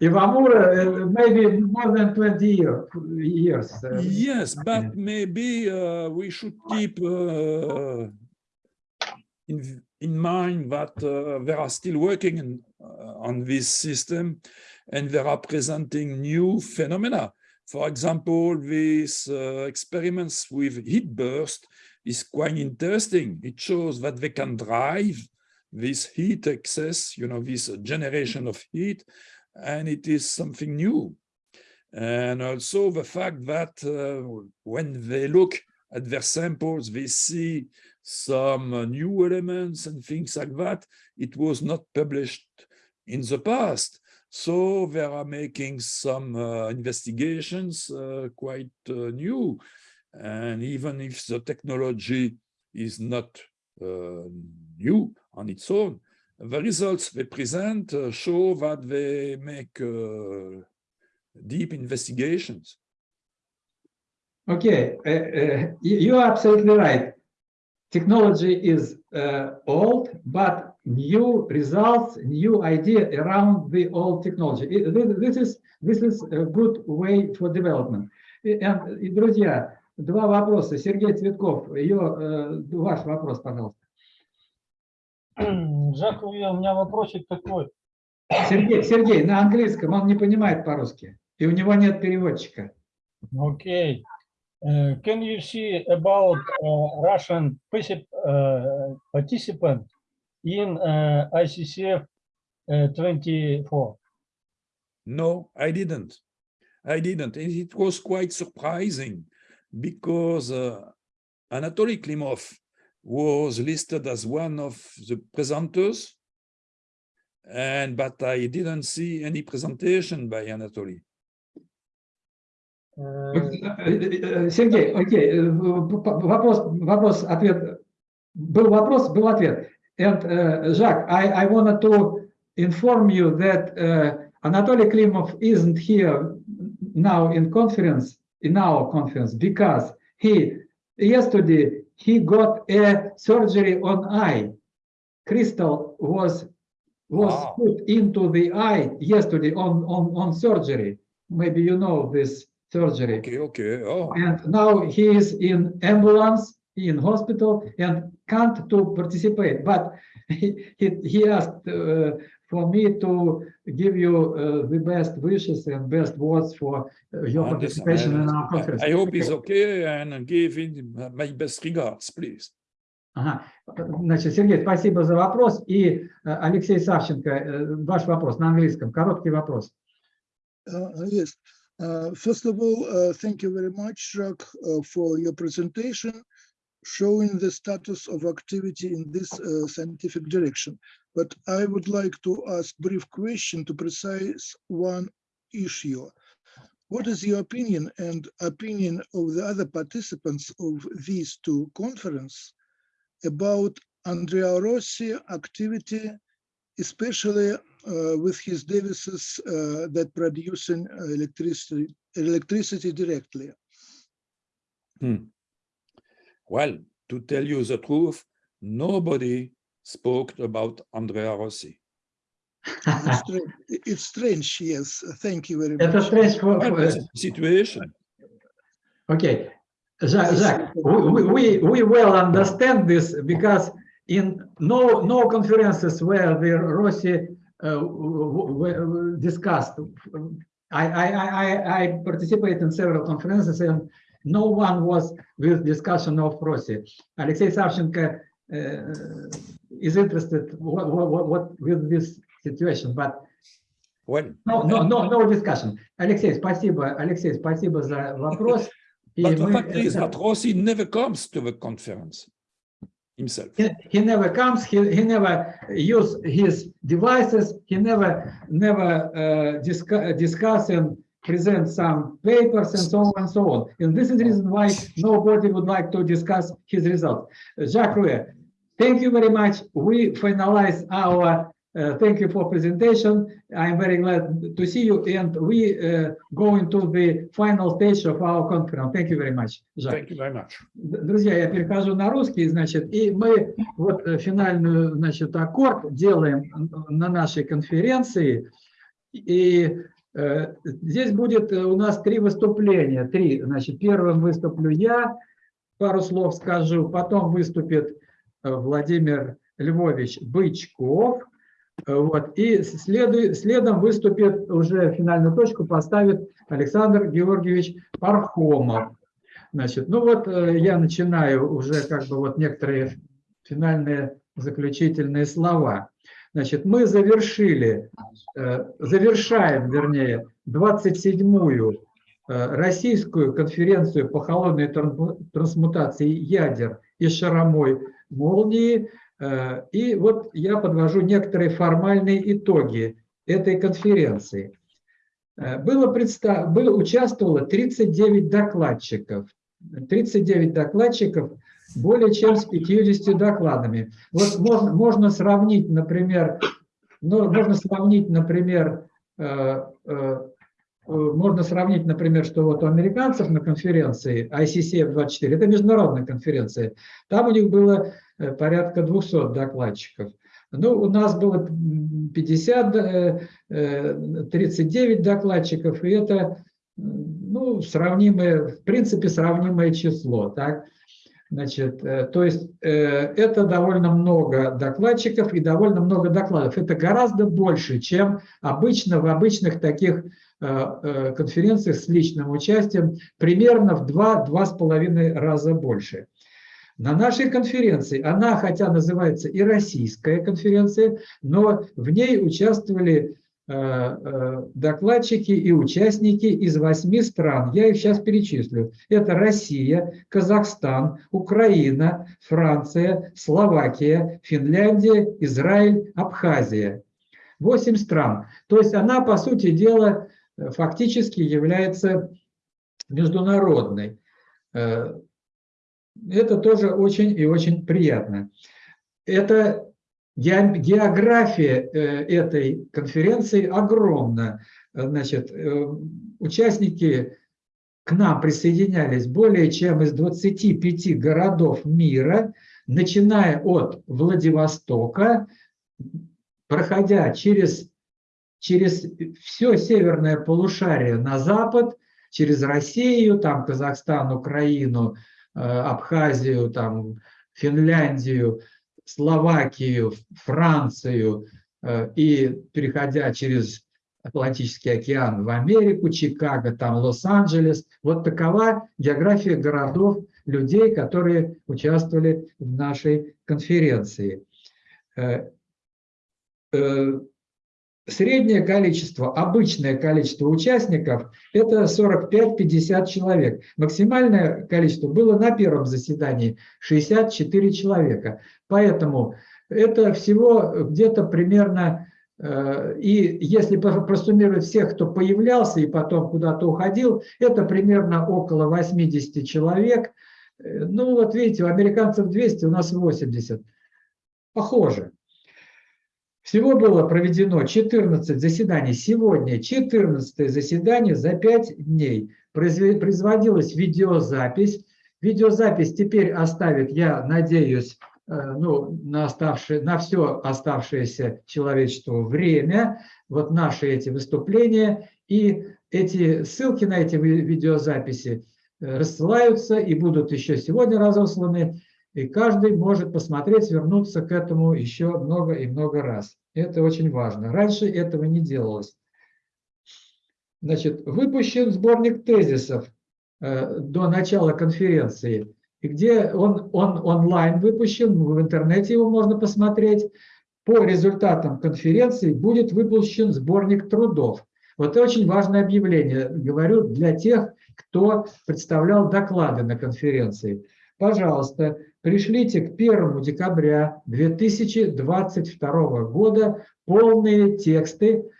Ivamura, uh, maybe more than 20 year, years. uh, Yes, but maybe uh, we should keep uh, in, in mind that uh, they are still working in, uh, on this system and they are presenting new phenomena. For example, these uh, experiments with heat burst is quite interesting. It shows that they can drive this heat excess, you know, this generation of heat, and it is something new. And also the fact that uh, when they look at their samples, they see some uh, new elements and things like that. It was not published in the past. So they are making some uh, investigations uh, quite uh, new. And even if the technology is not new on its own, the results they present uh, show that they make uh, deep investigations. Okay, uh, uh, you you are absolutely right. Technology is uh, old, but new results, new idea around the old technology. It- thi- This is this is a good way for development. И, and, и, друзья, два вопроса. Сергей Цветков, ее, э, ваш вопрос, пожалуйста. Жак, у меня вопросик такой. Сергей, Сергей, на английском он не понимает по-русски, и у него нет переводчика. Okay. Uh, can you see about uh, Russian particip- uh, participant in uh, ICCF uh, 24? No, I didn't. I didn't. And it was quite surprising because uh, Anatoly Klimov was listed as one of the presenters, and but I didn't see any presentation by Anatoly. Uh, Э, э, Сергей, окей, э, в- п- вопрос, вопрос, ответ. Был вопрос, был ответ. And, uh, Jacques, I, I wanted to inform you that uh, Anatoly Klimov isn't here now in conference, in our conference, because he, yesterday, he got a surgery on eye. Crystal was was Ah. put into the eye yesterday on, on, on surgery. Maybe you know this surgery. Okay, okay. Oh, And now he is in ambulance, in hospital, and can't to participate. But he, he, he asked uh, for me to give you uh, the best wishes and best words for uh, your I understand. participation in our I- conference. I hope he's okay and give him my best regards, please. Ага. Значит, Сергей, спасибо за вопрос. И э, Алексей Савченко, э, ваш вопрос на английском, короткий вопрос. Uh, Yes. Uh, First of all, uh, thank you very much, Jacques, uh, for your presentation. showing the status of activity in this uh, scientific direction. But I would like to ask brief question to precise one issue. What is your opinion and opinion of the other participants of these two conference about Andrea Rossi activity, especially uh, with his devices uh, that producing electricity electricity directly? Well, to tell you the truth, nobody spoke about Andrea Rossi. it's, strange. yes. Thank you very much. It's a strange for, for, situation. Okay, Jacques, we, we, we well understand this because in no no conferences where the Rossi uh, discussed. I, I, I, I participate in several conferences and no one was with discussion of Rossi. Alexei Savchenko uh, is interested what, what, what with this situation, but when? No, no, no, no discussion. Алексей, спасибо, Алексей, спасибо за вопрос. But the fact is that Rossi never comes to the conference himself. He, he never comes. He, he never use his devices. He never never uh, discuss, discuss and present some papers and so on and so on. And this is the reason why nobody would like to discuss his results. Jacques Ruer, thank you very much. We finalize our, uh, thank you for presentation. I'm very glad to see you and we uh, go into the final stage of our conference. Thank you very much, Jacques. Thank you very much. Друзья, я перехожу на русский, значит, и мы вот э, финальную, значит, аккорд делаем на нашей конференции. И э, здесь будет э, у нас три выступления, три. Значит, первым выступлю я, пару слов скажу, потом выступит Владимир Львович Бычков, Э, вот, и следом выступит, уже финальную точку поставит Александр Георгиевич Пархомов. Значит, ну вот э, я начинаю уже как бы вот некоторые финальные заключительные слова. Значит, мы завершили, э, завершаем, вернее, 27-ю э, российскую конференцию по холодной трансму- трансмутации ядер и шаромой молнии. Э, И вот я подвожу некоторые формальные итоги этой конференции. Э, Было, предста- было участвовало 39 докладчиков. 39 докладчиков более чем с 50 докладами. Вот можно, можно сравнить, например, ну, можно сравнить, например, э, можно сравнить, например, что вот у американцев на конференции ICCF-24, это международная конференция, там у них было э, порядка 200 докладчиков. Ну, у нас было м, 50, э, э, 39 докладчиков, и это, ну, сравнимое, в принципе, сравнимое число, так? Значит, э, то есть э, это довольно много докладчиков и довольно много докладов. Это гораздо больше, чем обычно в обычных таких э, э, конференциях с личным участием, примерно в 2-2,5 раза больше. На нашей конференции, она хотя называется и российская конференция, но в ней участвовали э, докладчики и участники из восьми стран. Я их сейчас перечислю. Это Россия, Казахстан, Украина, Франция, Словакия, Финляндия, Израиль, Абхазия. Восемь стран. То есть она, по сути дела, фактически является международной. Э, Это тоже очень и очень приятно. Это ге- география э, этой конференции огромна. Э, Значит, э, участники к нам присоединялись более чем из 25 городов мира, начиная от Владивостока, проходя через, через все северное полушарие на запад, через Россию, там Казахстан, Украину, э, Абхазию, там Финляндию, Словакию, Францию э, и переходя через Атлантический океан в Америку, Чикаго, там Лос-Анджелес. Вот такова география городов, людей, которые участвовали в нашей конференции. Среднее количество, обычное количество участников – это 45-50 человек. Максимальное количество было на первом заседании – 64 человека. Поэтому это всего где-то примерно, э, и если просуммировать всех, кто появлялся и потом куда-то уходил, это примерно около 80 человек. Э, ну вот видите, у американцев 200, у нас 80. Похоже. Всего было проведено 14 заседаний. Сегодня 14 заседание за 5 дней. Производилась видеозапись. Видеозапись теперь оставит, я надеюсь, э, ну, на, оставшее, на все оставшееся человечеству время, вот наши эти выступления, и эти ссылки на эти видеозаписи э, рассылаются и будут еще сегодня разосланы и каждый может посмотреть, вернуться к этому еще много и много раз. Это очень важно. Раньше этого не делалось. Значит, выпущен сборник тезисов э, до начала конференции, где он, он онлайн выпущен, в интернете его можно посмотреть. По результатам конференции будет выпущен сборник трудов. Вот это очень важное объявление, говорю, для тех, кто представлял доклады на конференции. Пожалуйста, пришлите к 1 декабря 2022 года полные тексты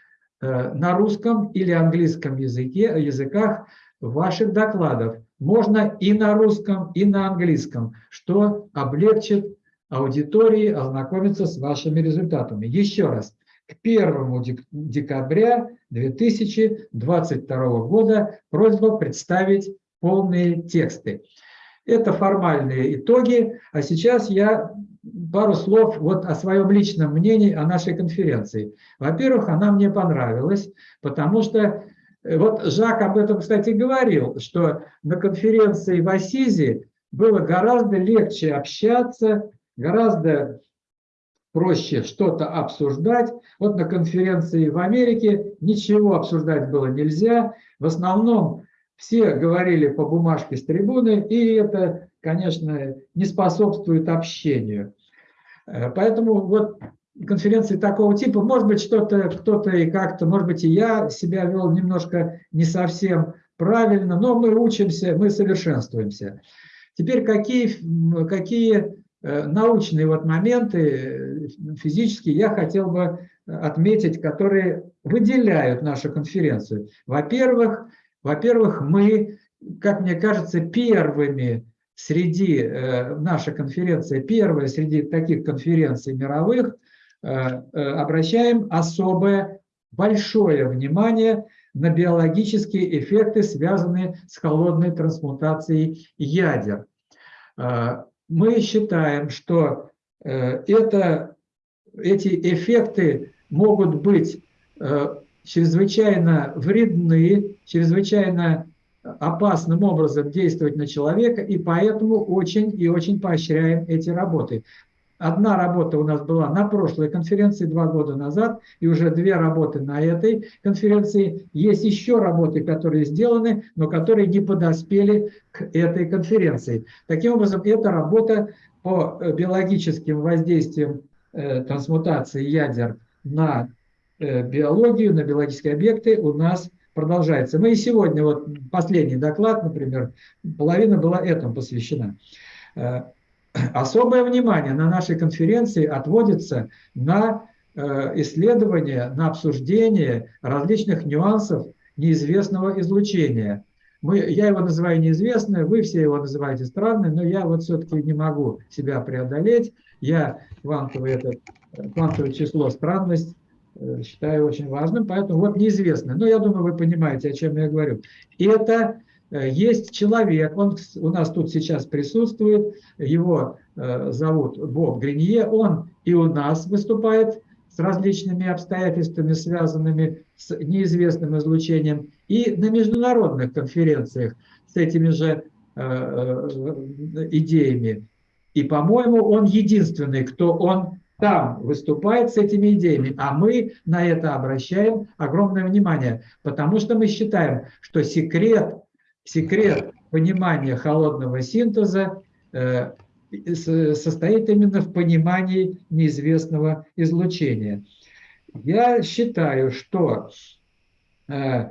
э, на русском или английском языке, языках ваших докладов. Можно и на русском, и на английском, что облегчит аудитории ознакомиться с вашими результатами. Еще раз, к 1 декабря 2022 года просьба представить полные тексты. Это формальные итоги. А сейчас я пару слов вот о своем личном мнении о нашей конференции. Во-первых, она мне понравилась, потому что э, вот Жак об этом, кстати, говорил, что на конференции в Асизе было гораздо легче общаться, гораздо проще что-то обсуждать. Вот на конференции в Америке ничего обсуждать было нельзя. В основном все говорили по бумажке с трибуны, и это, конечно, не способствует общению. Э, поэтому вот конференции такого типа, может быть, что-то кто-то и как-то, может быть, и я себя вел немножко не совсем правильно, но мы учимся, мы совершенствуемся. Теперь какие, какие э, научные вот моменты э, физические я хотел бы отметить, которые выделяют нашу конференцию. Во-первых, во-первых, мы, как мне кажется, первыми среди, э, наша конференция первая среди таких конференций мировых, э, э, обращаем особое большое внимание на биологические эффекты, связанные с холодной трансмутацией ядер. Мы считаем, что это, эти эффекты могут быть чрезвычайно вредны, чрезвычайно опасным образом действовать на человека, и поэтому очень и очень поощряем эти работы. Одна работа у нас была на прошлой конференции два года назад, и уже две работы на этой конференции. Есть еще работы, которые сделаны, но которые не подоспели к этой конференции. Таким образом, эта работа по биологическим воздействиям э, трансмутации ядер на Э, биологию, на биологические объекты у нас продолжается. Мы и сегодня, вот последний доклад, например, половина была этому посвящена. Э, особое внимание на нашей конференции отводится на э, исследование, на обсуждение различных нюансов неизвестного излучения. Мы, я его называю неизвестное, вы все его называете странным, но я вот все-таки не могу себя преодолеть. Я квантовое, это, квантовое число странность Э, считаю очень важным, поэтому вот неизвестно. Но я думаю, вы понимаете, о чем я говорю. Это э, есть человек, он у нас тут сейчас присутствует, его э, зовут Боб Гринье, он и у нас выступает с различными обстоятельствами, связанными с неизвестным излучением, и на международных конференциях с этими же идеями. И, по-моему, он единственный, кто он там выступает с этими идеями, а мы на это обращаем огромное внимание, потому что мы считаем, что секрет, секрет понимания холодного синтеза э, состоит именно в понимании неизвестного излучения. я считаю, что э,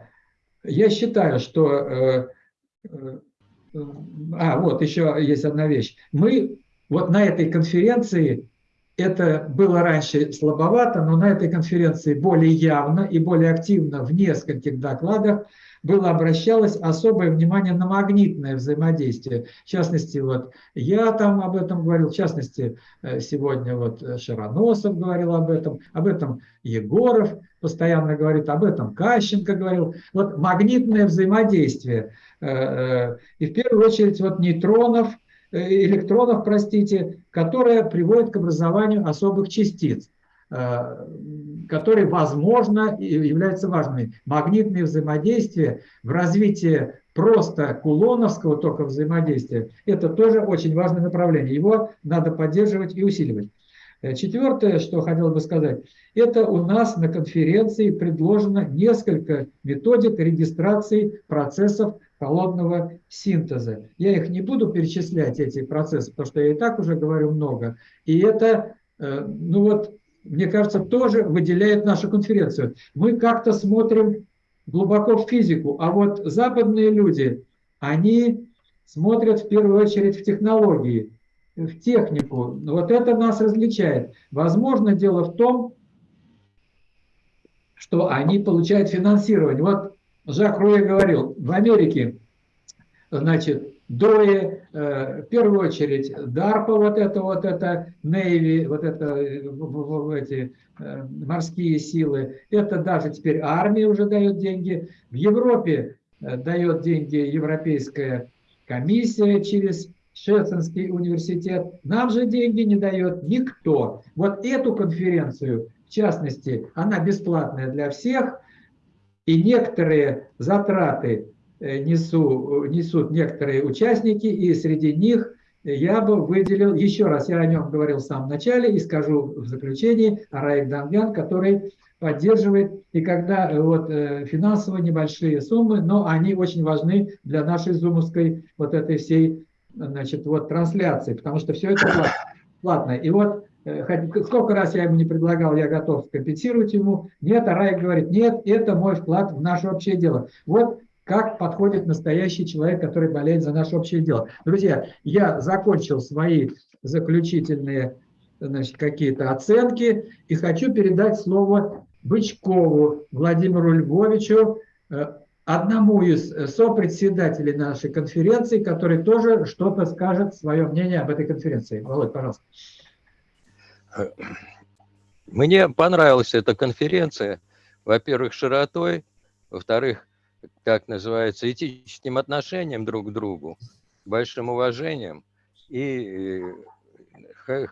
я считаю, что э, э, а вот еще есть одна вещь. Мы вот на этой конференции это было раньше слабовато, но на этой конференции более явно и более активно в нескольких докладах было обращалось особое внимание на магнитное взаимодействие. В частности, вот я там об этом говорил, в частности, э, сегодня вот Широносов говорил об этом, об этом Егоров постоянно говорит, об этом Кащенко говорил. Вот магнитное взаимодействие. Э, э, и в первую очередь вот нейтронов, электронов, простите, которое приводит к образованию особых частиц. Э, которые, возможно, являются важными. Магнитные взаимодействия в развитии просто кулоновского только взаимодействия, это тоже очень важное направление. Его надо поддерживать и усиливать. Э, четвертое, что хотел бы сказать, это у нас на конференции предложено несколько методик регистрации процессов холодного синтеза. Я их не буду перечислять, эти процессы, потому что я и так уже говорю много. И это, э, ну вот, мне кажется, тоже выделяет нашу конференцию. Мы как-то смотрим глубоко в физику, а вот западные люди, они смотрят в первую очередь в технологии, в технику. Вот это нас различает. Возможно, дело в том, что они получают финансирование. Вот Жак Руэ говорил, в Америке, значит, ДОИ, э, в первую очередь DARPA, вот это, вот это, Navy, вот это, эти э, морские силы, это даже теперь армия уже дает деньги. В Европе э, дает деньги Европейская комиссия через Шессенский университет. Нам же деньги не дает никто. Вот эту конференцию, в частности, она бесплатная для всех, и некоторые затраты Э, несу, несут некоторые участники, и среди них я бы выделил, еще раз, я о нем говорил в самом начале и скажу в заключении, Араик Дангян, который поддерживает, и когда э, вот э, финансово небольшие суммы, но они очень важны для нашей зумовской вот этой всей, значит, вот трансляции, потому что все это платно. И вот сколько раз я ему не предлагал, я готов компенсировать ему. Нет, а Раик говорит, нет, это мой вклад в наше общее дело. Вот как подходит настоящий человек, который болеет за наше общее дело. Друзья, я закончил свои заключительные какие-то оценки и хочу передать слово Бычкову Владимиру Львовичу, э, одному из сопредседателей нашей конференции, который тоже что-то скажет, свое мнение об этой конференции. Володь, пожалуйста. Мне понравилась эта конференция, во-первых, широтой, во-вторых, как называется, этическим отношением друг к другу, большим уважением. И э,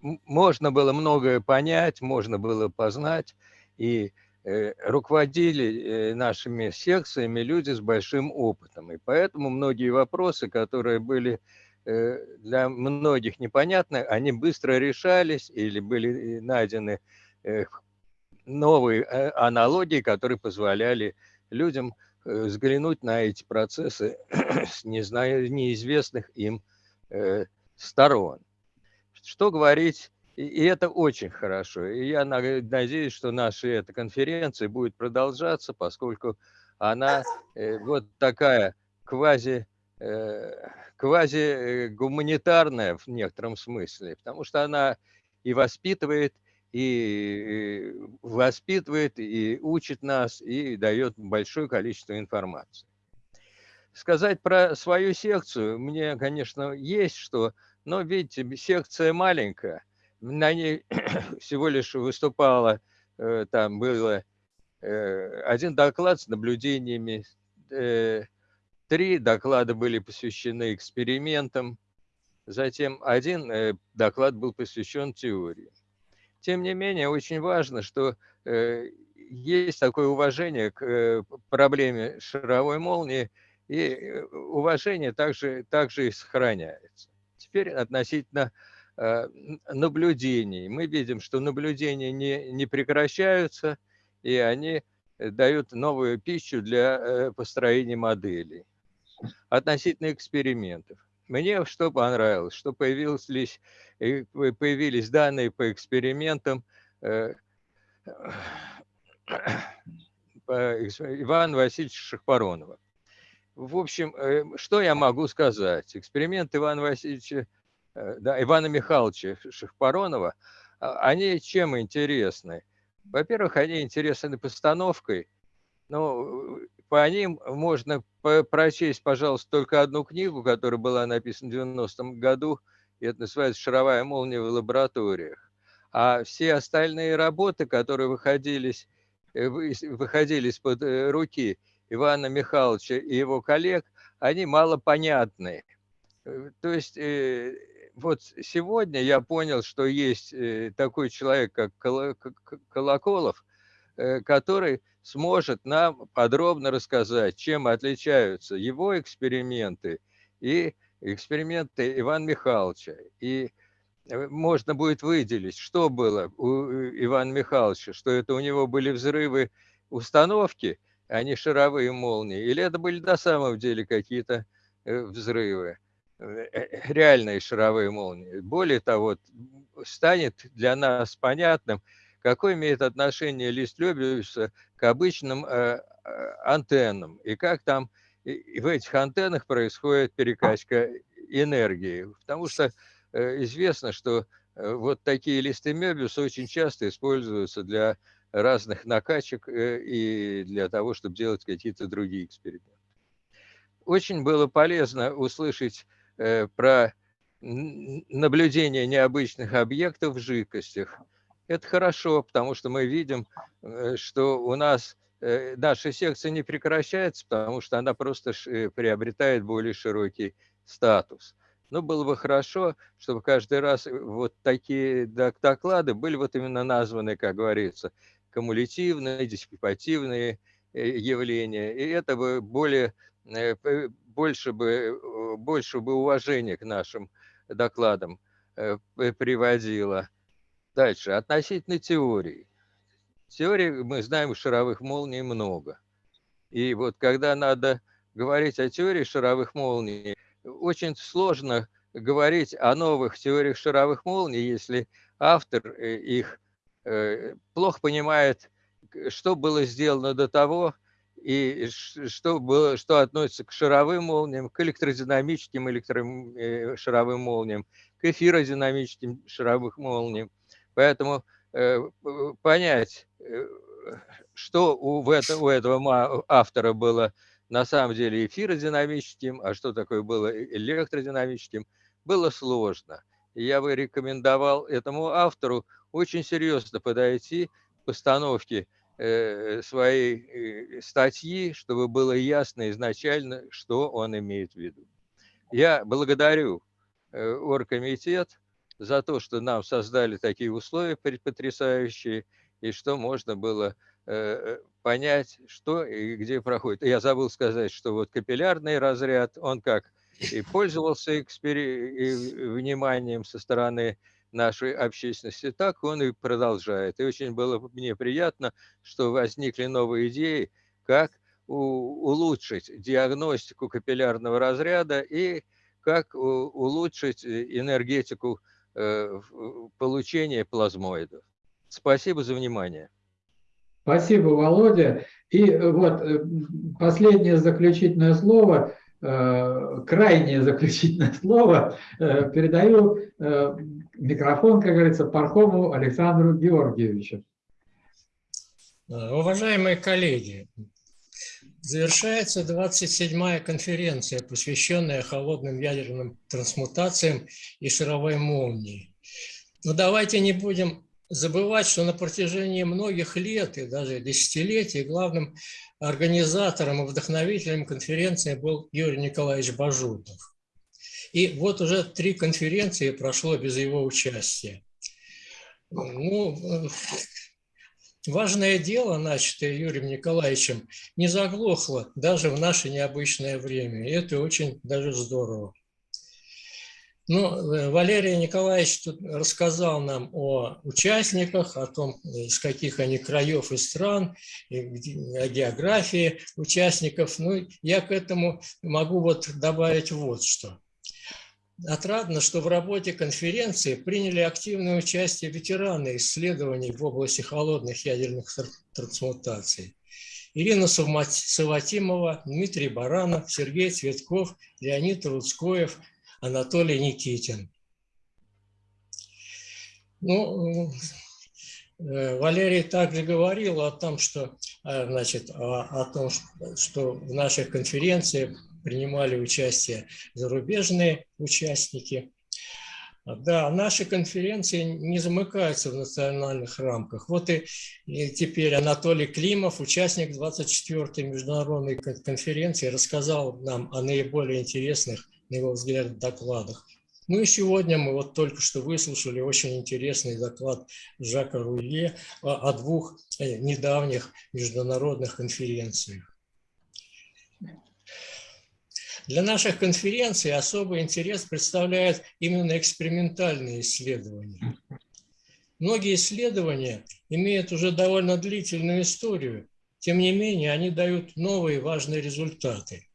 можно было многое понять, можно было познать. И э, руководили э, нашими секциями люди с большим опытом. И поэтому многие вопросы, которые были для многих непонятны, они быстро решались или были найдены новые аналогии, которые позволяли людям э, взглянуть на эти процессы с неизвестных им э, сторон. Что говорить, и это очень хорошо. И я надеюсь, что наша эта конференция будет продолжаться, поскольку она э, вот такая квази, квази гуманитарная в некотором смысле, потому что она и воспитывает, и воспитывает, и учит нас, и дает большое количество информации. Сказать про свою секцию мне, конечно, есть что, но, видите, секция маленькая, на ней всего лишь выступало, э, там было э, один доклад с наблюдениями, э, три доклада были посвящены экспериментам, затем один доклад был посвящен теории. Тем не менее, очень важно, что э, есть такое уважение к э, проблеме шаровой молнии, и э, уважение также, также и сохраняется. Теперь относительно наблюдений. Мы видим, что наблюдения не, не прекращаются, и они дают новую пищу для построения моделей. Относительно экспериментов. Мне что понравилось, что появились, появились данные по экспериментам, э, Ивана Васильевича Шахпаронова. В общем, э, что я могу сказать? Эксперимент Ивана Васильевича, э, да, Ивана Михайловича Шахпаронова, а, они чем интересны? Во-первых, они интересны постановкой. Ну, по ним можно прочесть, пожалуйста, только одну книгу, которая была написана в 90-м году, и это называется «Шаровая молния в лабораториях». А все остальные работы, которые выходились, э, вы- выходили из-под э, руки Ивана Михайловича и его коллег, они малопонятны. Э, То есть вот сегодня я понял, что есть такой человек, как Колоколов, который сможет нам подробно рассказать, чем отличаются его эксперименты и эксперименты Ивана Михайловича. И э, можно будет выделить, что было у э, Ивана Михайловича, что это у него были взрывы установки, а не шаровые молнии, или это были на самом деле какие-то э, взрывы, реальные шаровые молнии. Более того, станет для нас понятным, какое имеет отношение лист Лёбиуса к обычным э, э, антеннам, и как там и- в этих антеннах происходит перекачка энергии. Потому что э, известно, что э, вот такие листы Мёбиуса очень часто используются для разных накачек э, и для того, чтобы делать какие-то другие эксперименты. Очень было полезно услышать э, про наблюдение необычных объектов в жидкостях. Это хорошо, потому что мы видим, э, что у нас э, наша секция не прекращается, потому что она просто э, приобретает более широкий статус. Но было бы хорошо, чтобы каждый раз вот такие док- доклады были вот именно названы, как говорится, кумулятивные, диссипативные явления. И это бы более, больше бы, больше бы уважения к нашим докладам приводило. Дальше, относительно теории. Теории, мы знаем, шаровых молний много. И вот когда надо говорить о теории шаровых молний, очень сложно говорить о новых теориях шаровых молний, если автор э, их э, плохо понимает, что было сделано до того, и что, было, что относится к шаровым молниям, к электродинамическим электро, э, шаровым молниям, к эфиродинамическим шаровым молниям. Поэтому э, понять, э, что у, в это, у этого автора было на самом деле эфиродинамическим, а что такое было э- электродинамическим, было сложно. Я бы рекомендовал этому автору очень серьезно подойти к постановке своей статьи, чтобы было ясно изначально, что он имеет в виду. Я благодарю оргкомитет за то, что нам создали такие условия потрясающие, и что можно было э, понять, что и где проходит. Я забыл сказать, что вот капиллярный разряд, он как и пользовался экспери- и вниманием со стороны нашей общественности, так он и продолжает. И очень было мне приятно, что возникли новые идеи, как улучшить диагностику капиллярного разряда и как улучшить э, энергетику э, получения плазмоидов. Спасибо за внимание. Спасибо, Володя. И э, вот э, последнее заключительное слово, э, крайнее заключительное слово, э, передаю э, микрофон, как говорится, Пархому Александру Георгиевичу. Э, Уважаемые коллеги, завершается 27-я конференция, посвященная холодным ядерным трансмутациям и шаровой молнии. Но давайте не будем забывать, что на протяжении многих лет и даже десятилетий главным организатором и вдохновителем конференции был Юрий Николаевич Бажутов. И вот уже три конференции прошло без его участия. Ну, э, важное дело, начатое Юрием Николаевичем, не заглохло даже в наше необычное время. И это очень даже здорово. Ну, э, Валерий Николаевич тут рассказал нам о участниках, о том, из каких они краев и стран, и о географии участников. Ну, я к этому могу вот добавить вот что. Отрадно, что в работе конференции приняли активное участие ветераны исследований в области холодных ядерных тр- трансмутаций. Ирина Саватимова, Дмитрий Баранов, Сергей Цветков, Леонид Рудскоев, Анатолий Никитин. Ну, э, Валерий также говорил о том, что, э, значит, о, о том, что в наших конференциях принимали участие зарубежные участники. Да, наши конференции не замыкаются в национальных рамках. Вот и, и теперь Анатолий Климов, участник 24-й международной кон- конференции, рассказал нам о наиболее интересных, на его взгляд, докладах. Ну и сегодня мы вот только что выслушали очень интересный доклад Жака Руе о, о двух э, недавних международных конференциях. Для наших конференций особый интерес представляют именно экспериментальные исследования. Многие исследования имеют уже довольно длительную историю, тем не менее они дают новые важные результаты.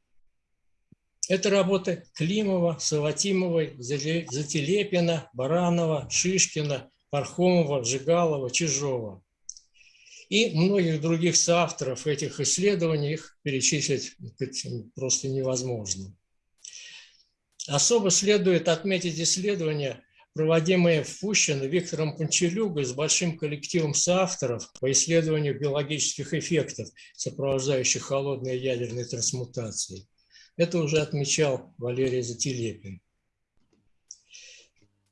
Это работы Климова, Саватимовой, Зателепина, Баранова, Шишкина, Пархомова, Жигалова, Чижова и многих других соавторов этих исследований, их перечислить просто невозможно. Особо следует отметить исследования, проводимые в Пущино Виктором Панчелюгой с большим коллективом соавторов по исследованию биологических эффектов, сопровождающих холодные ядерные трансмутации. Это уже отмечал Валерий Зателепин.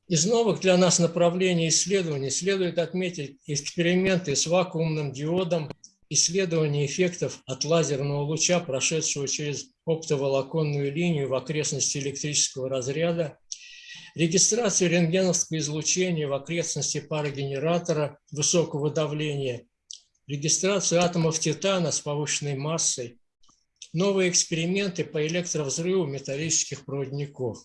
Из новых для нас направлений исследований следует отметить эксперименты с вакуумным диодом, исследование эффектов от лазерного луча, прошедшего через оптоволоконную линию в окрестности электрического разряда, регистрацию рентгеновского излучения в окрестности парогенератора высокого давления, регистрацию атомов титана с повышенной массой, новые эксперименты по электровзрыву металлических проводников.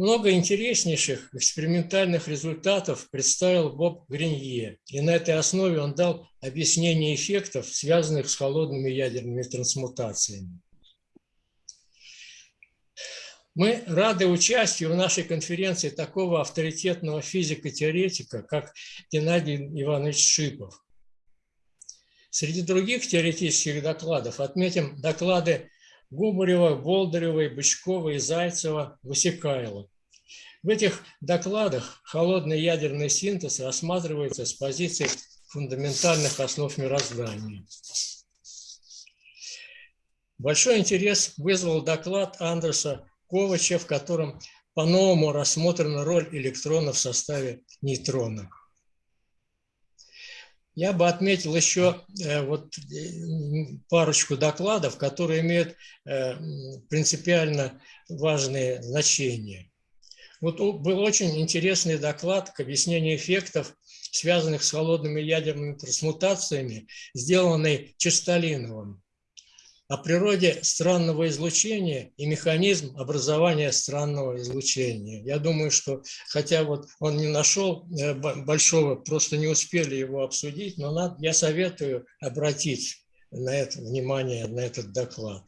Много интереснейших экспериментальных результатов представил Боб Гринье, и на этой основе он дал объяснение эффектов, связанных с холодными ядерными трансмутациями. Мы рады участию в нашей конференции такого авторитетного физика-теоретика, как Геннадий Иванович Шипов. Среди других теоретических докладов отметим доклады Губарева, Болдыревой, Бычкова и Зайцева, Высекайло. В этих докладах холодный ядерный синтез рассматривается с позиции фундаментальных основ мироздания. Большой интерес вызвал доклад Андреса Ковача, в котором по-новому рассмотрена роль электрона в составе нейтрона. Я бы отметил еще э, вот э, парочку докладов, которые имеют э, принципиально важные значения. Вот был очень интересный доклад к объяснению эффектов, связанных с холодными ядерными трансмутациями, сделанный Чистолиновым о природе странного излучения и механизм образования странного излучения. Я думаю, что хотя вот он не нашел большого, просто не успели его обсудить, но надо, я советую обратить на это внимание, на этот доклад.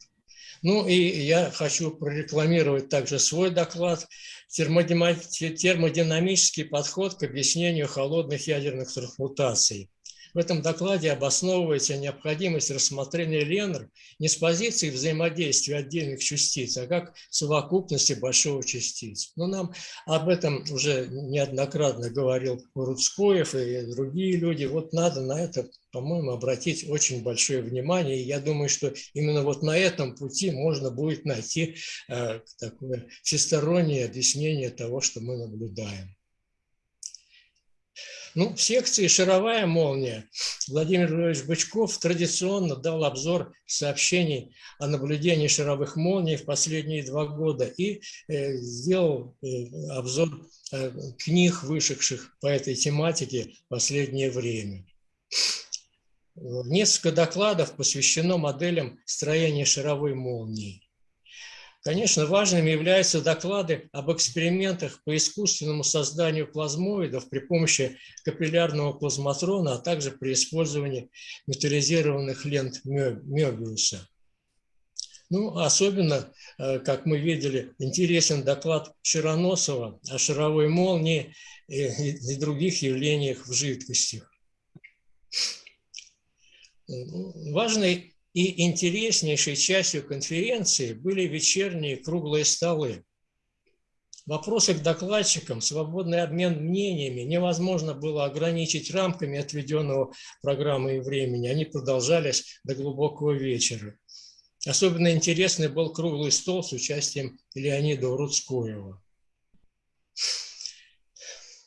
Ну и я хочу прорекламировать также свой доклад «Термодинамический подход к объяснению холодных ядерных трансмутаций». В этом докладе обосновывается необходимость рассмотрения Ленр не с позиции взаимодействия отдельных частиц, а как совокупности большого частиц. Но нам об этом уже неоднократно говорил Рудскоев и другие люди. Вот надо на это, по-моему, обратить очень большое внимание. И я думаю, что именно вот на этом пути можно будет найти э, такое всестороннее объяснение того, что мы наблюдаем. Ну, в секции «Шаровая молния» Владимир Львович Бычков традиционно дал обзор сообщений о наблюдении шаровых молний в последние два года и э, сделал э, обзор э, книг, вышедших по этой тематике в последнее время. Несколько докладов посвящено моделям строения шаровой молнии. Конечно, важными являются доклады об экспериментах по искусственному созданию плазмоидов при помощи капиллярного плазматрона, а также при использовании металлизированных лент Мёбиуса. Ну, особенно, э, как мы видели, интересен доклад Широносова о шаровой молнии и, других явлениях в жидкостях. Важной и интереснейшей частью конференции были вечерние круглые столы. Вопросы к докладчикам, свободный обмен мнениями невозможно было ограничить рамками отведенного программы и времени. Они продолжались до глубокого вечера. Особенно интересный был круглый стол с участием Леонида Рудскоева.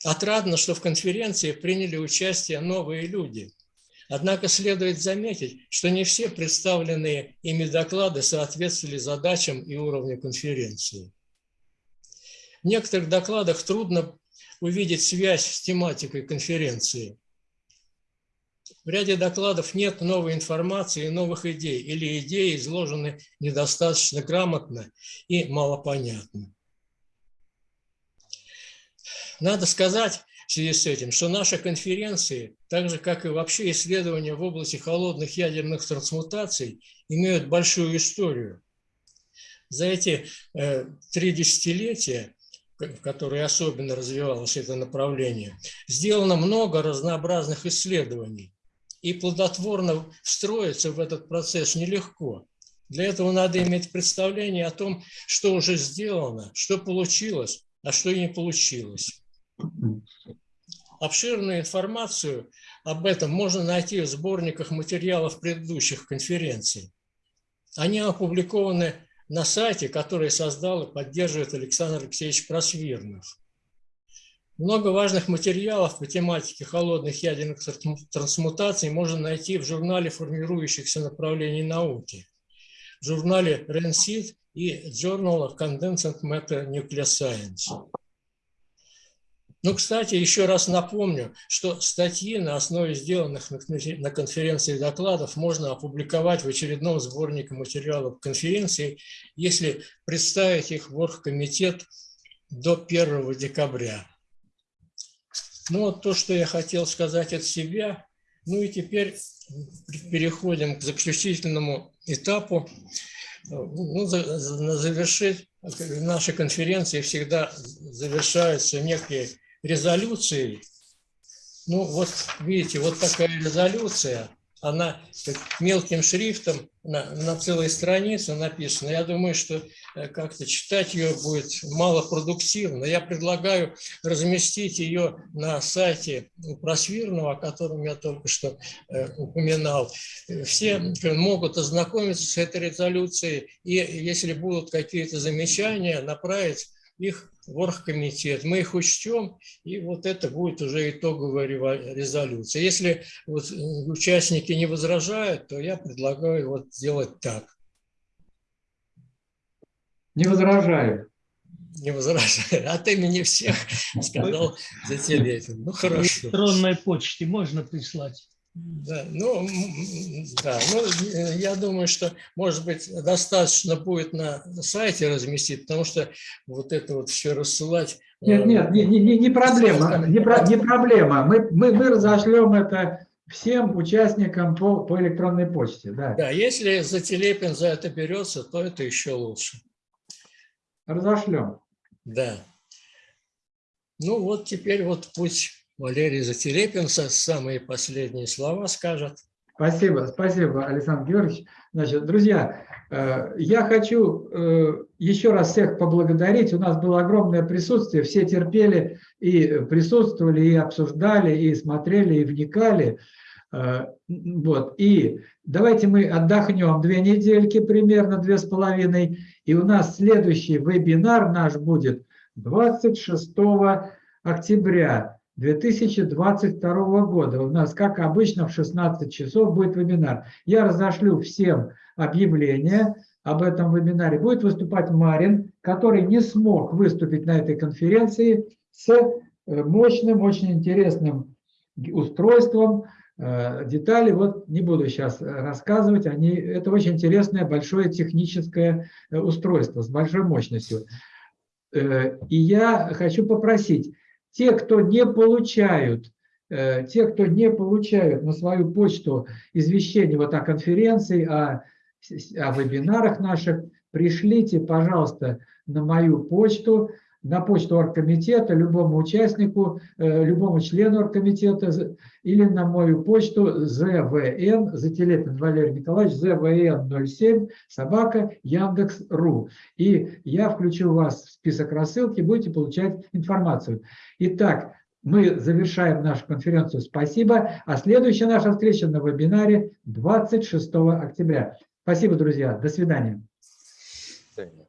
Отрадно, что в конференции приняли участие новые люди. Однако следует заметить, что не все представленные ими доклады соответствовали задачам и уровню конференции. В некоторых докладах трудно увидеть связь с тематикой конференции. В ряде докладов нет новой информации и новых идей, или идеи изложены недостаточно грамотно и малопонятно. Надо сказать в связи с этим, что наши конференции, так же как и вообще исследования в области холодных ядерных трансмутаций, имеют большую историю. За эти э, три десятилетия, в которые особенно развивалось это направление, сделано много разнообразных исследований. И плодотворно встроиться в этот процесс нелегко. Для этого надо иметь представление о том, что уже сделано, что получилось, а что не получилось. Обширную информацию об этом можно найти в сборниках материалов предыдущих конференций. Они опубликованы на сайте, который создал и поддерживает Александр Алексеевич Просвирнов. Много важных материалов по тематике холодных ядерных трансмутаций можно найти в журнале формирующихся направлений науки, в журнале RENSIT и Journal of Condensed Matter Nuclear Science. Ну, кстати, еще раз напомню, что статьи на основе сделанных на конференции докладов можно опубликовать в очередном сборнике материалов конференции, если представить их в оргкомитет до 1 декабря. Ну, вот то, что я хотел сказать от себя. Ну и теперь переходим к заключительному этапу. Ну, за, за, завершить наши конференции всегда завершаются некие резолюцией. Ну, вот видите, вот такая резолюция, она мелким шрифтом на, на целой странице написана. Я думаю, что э, как-то читать ее будет малопродуктивно. Я предлагаю разместить ее на сайте Просвирного, о котором я только что э, упоминал. Все могут ознакомиться с этой резолюцией, и если будут какие-то замечания, направить их в оргкомитет, мы их учтем, и вот это будет уже итоговая резолюция. Если вот участники не возражают, то я предлагаю вот сделать так. Не возражаю. Не возражаю. От имени всех сказал Зателепин. Ну, хорошо. электронной почте можно прислать. Да, ну, да, ну, э, я думаю, что, может быть, достаточно будет на сайте разместить, потому что вот это вот все рассылать... Нет, э, нет, не, не, не проблема, не, про, не проблема. Мы, мы, мы разошлем это всем участникам по, по электронной почте, да. Да, если Зателепин за это берется, то это еще лучше. Разошлем. Да. Ну вот теперь вот пусть Валерий Зателепин самые последние слова скажет. Спасибо, спасибо, Александр Георгиевич. Значит, друзья, э, я хочу э, еще раз всех поблагодарить. У нас было огромное присутствие, все терпели и присутствовали, и обсуждали, и смотрели, и вникали. Э, вот. И давайте мы отдохнем две недельки, примерно две с половиной, и у нас следующий вебинар наш будет 26 октября 2022 года. У нас, как обычно, в 16 часов будет вебинар. Я разошлю всем объявление об этом вебинаре. Будет выступать Марин, который не смог выступить на этой конференции с э, мощным, очень интересным устройством. Э, детали вот не буду сейчас рассказывать. Они, это очень интересное, большое техническое э, устройство с большой мощностью. И я хочу попросить, те, кто не получают, те, кто не получают на свою почту извещение вот о конференции, о о вебинарах наших, пришлите, пожалуйста, на мою почту, на почту оргкомитета любому участнику, э, любому члену оргкомитета или на мою почту ЗВН, Зателепин Валерий Николаевич, ЗВН 07, собака, Яндекс.ру. И я включу вас в список рассылки, будете получать информацию. Итак, мы завершаем нашу конференцию. Спасибо. А следующая наша встреча на вебинаре 26 октября. Спасибо, друзья. До свидания. До свидания.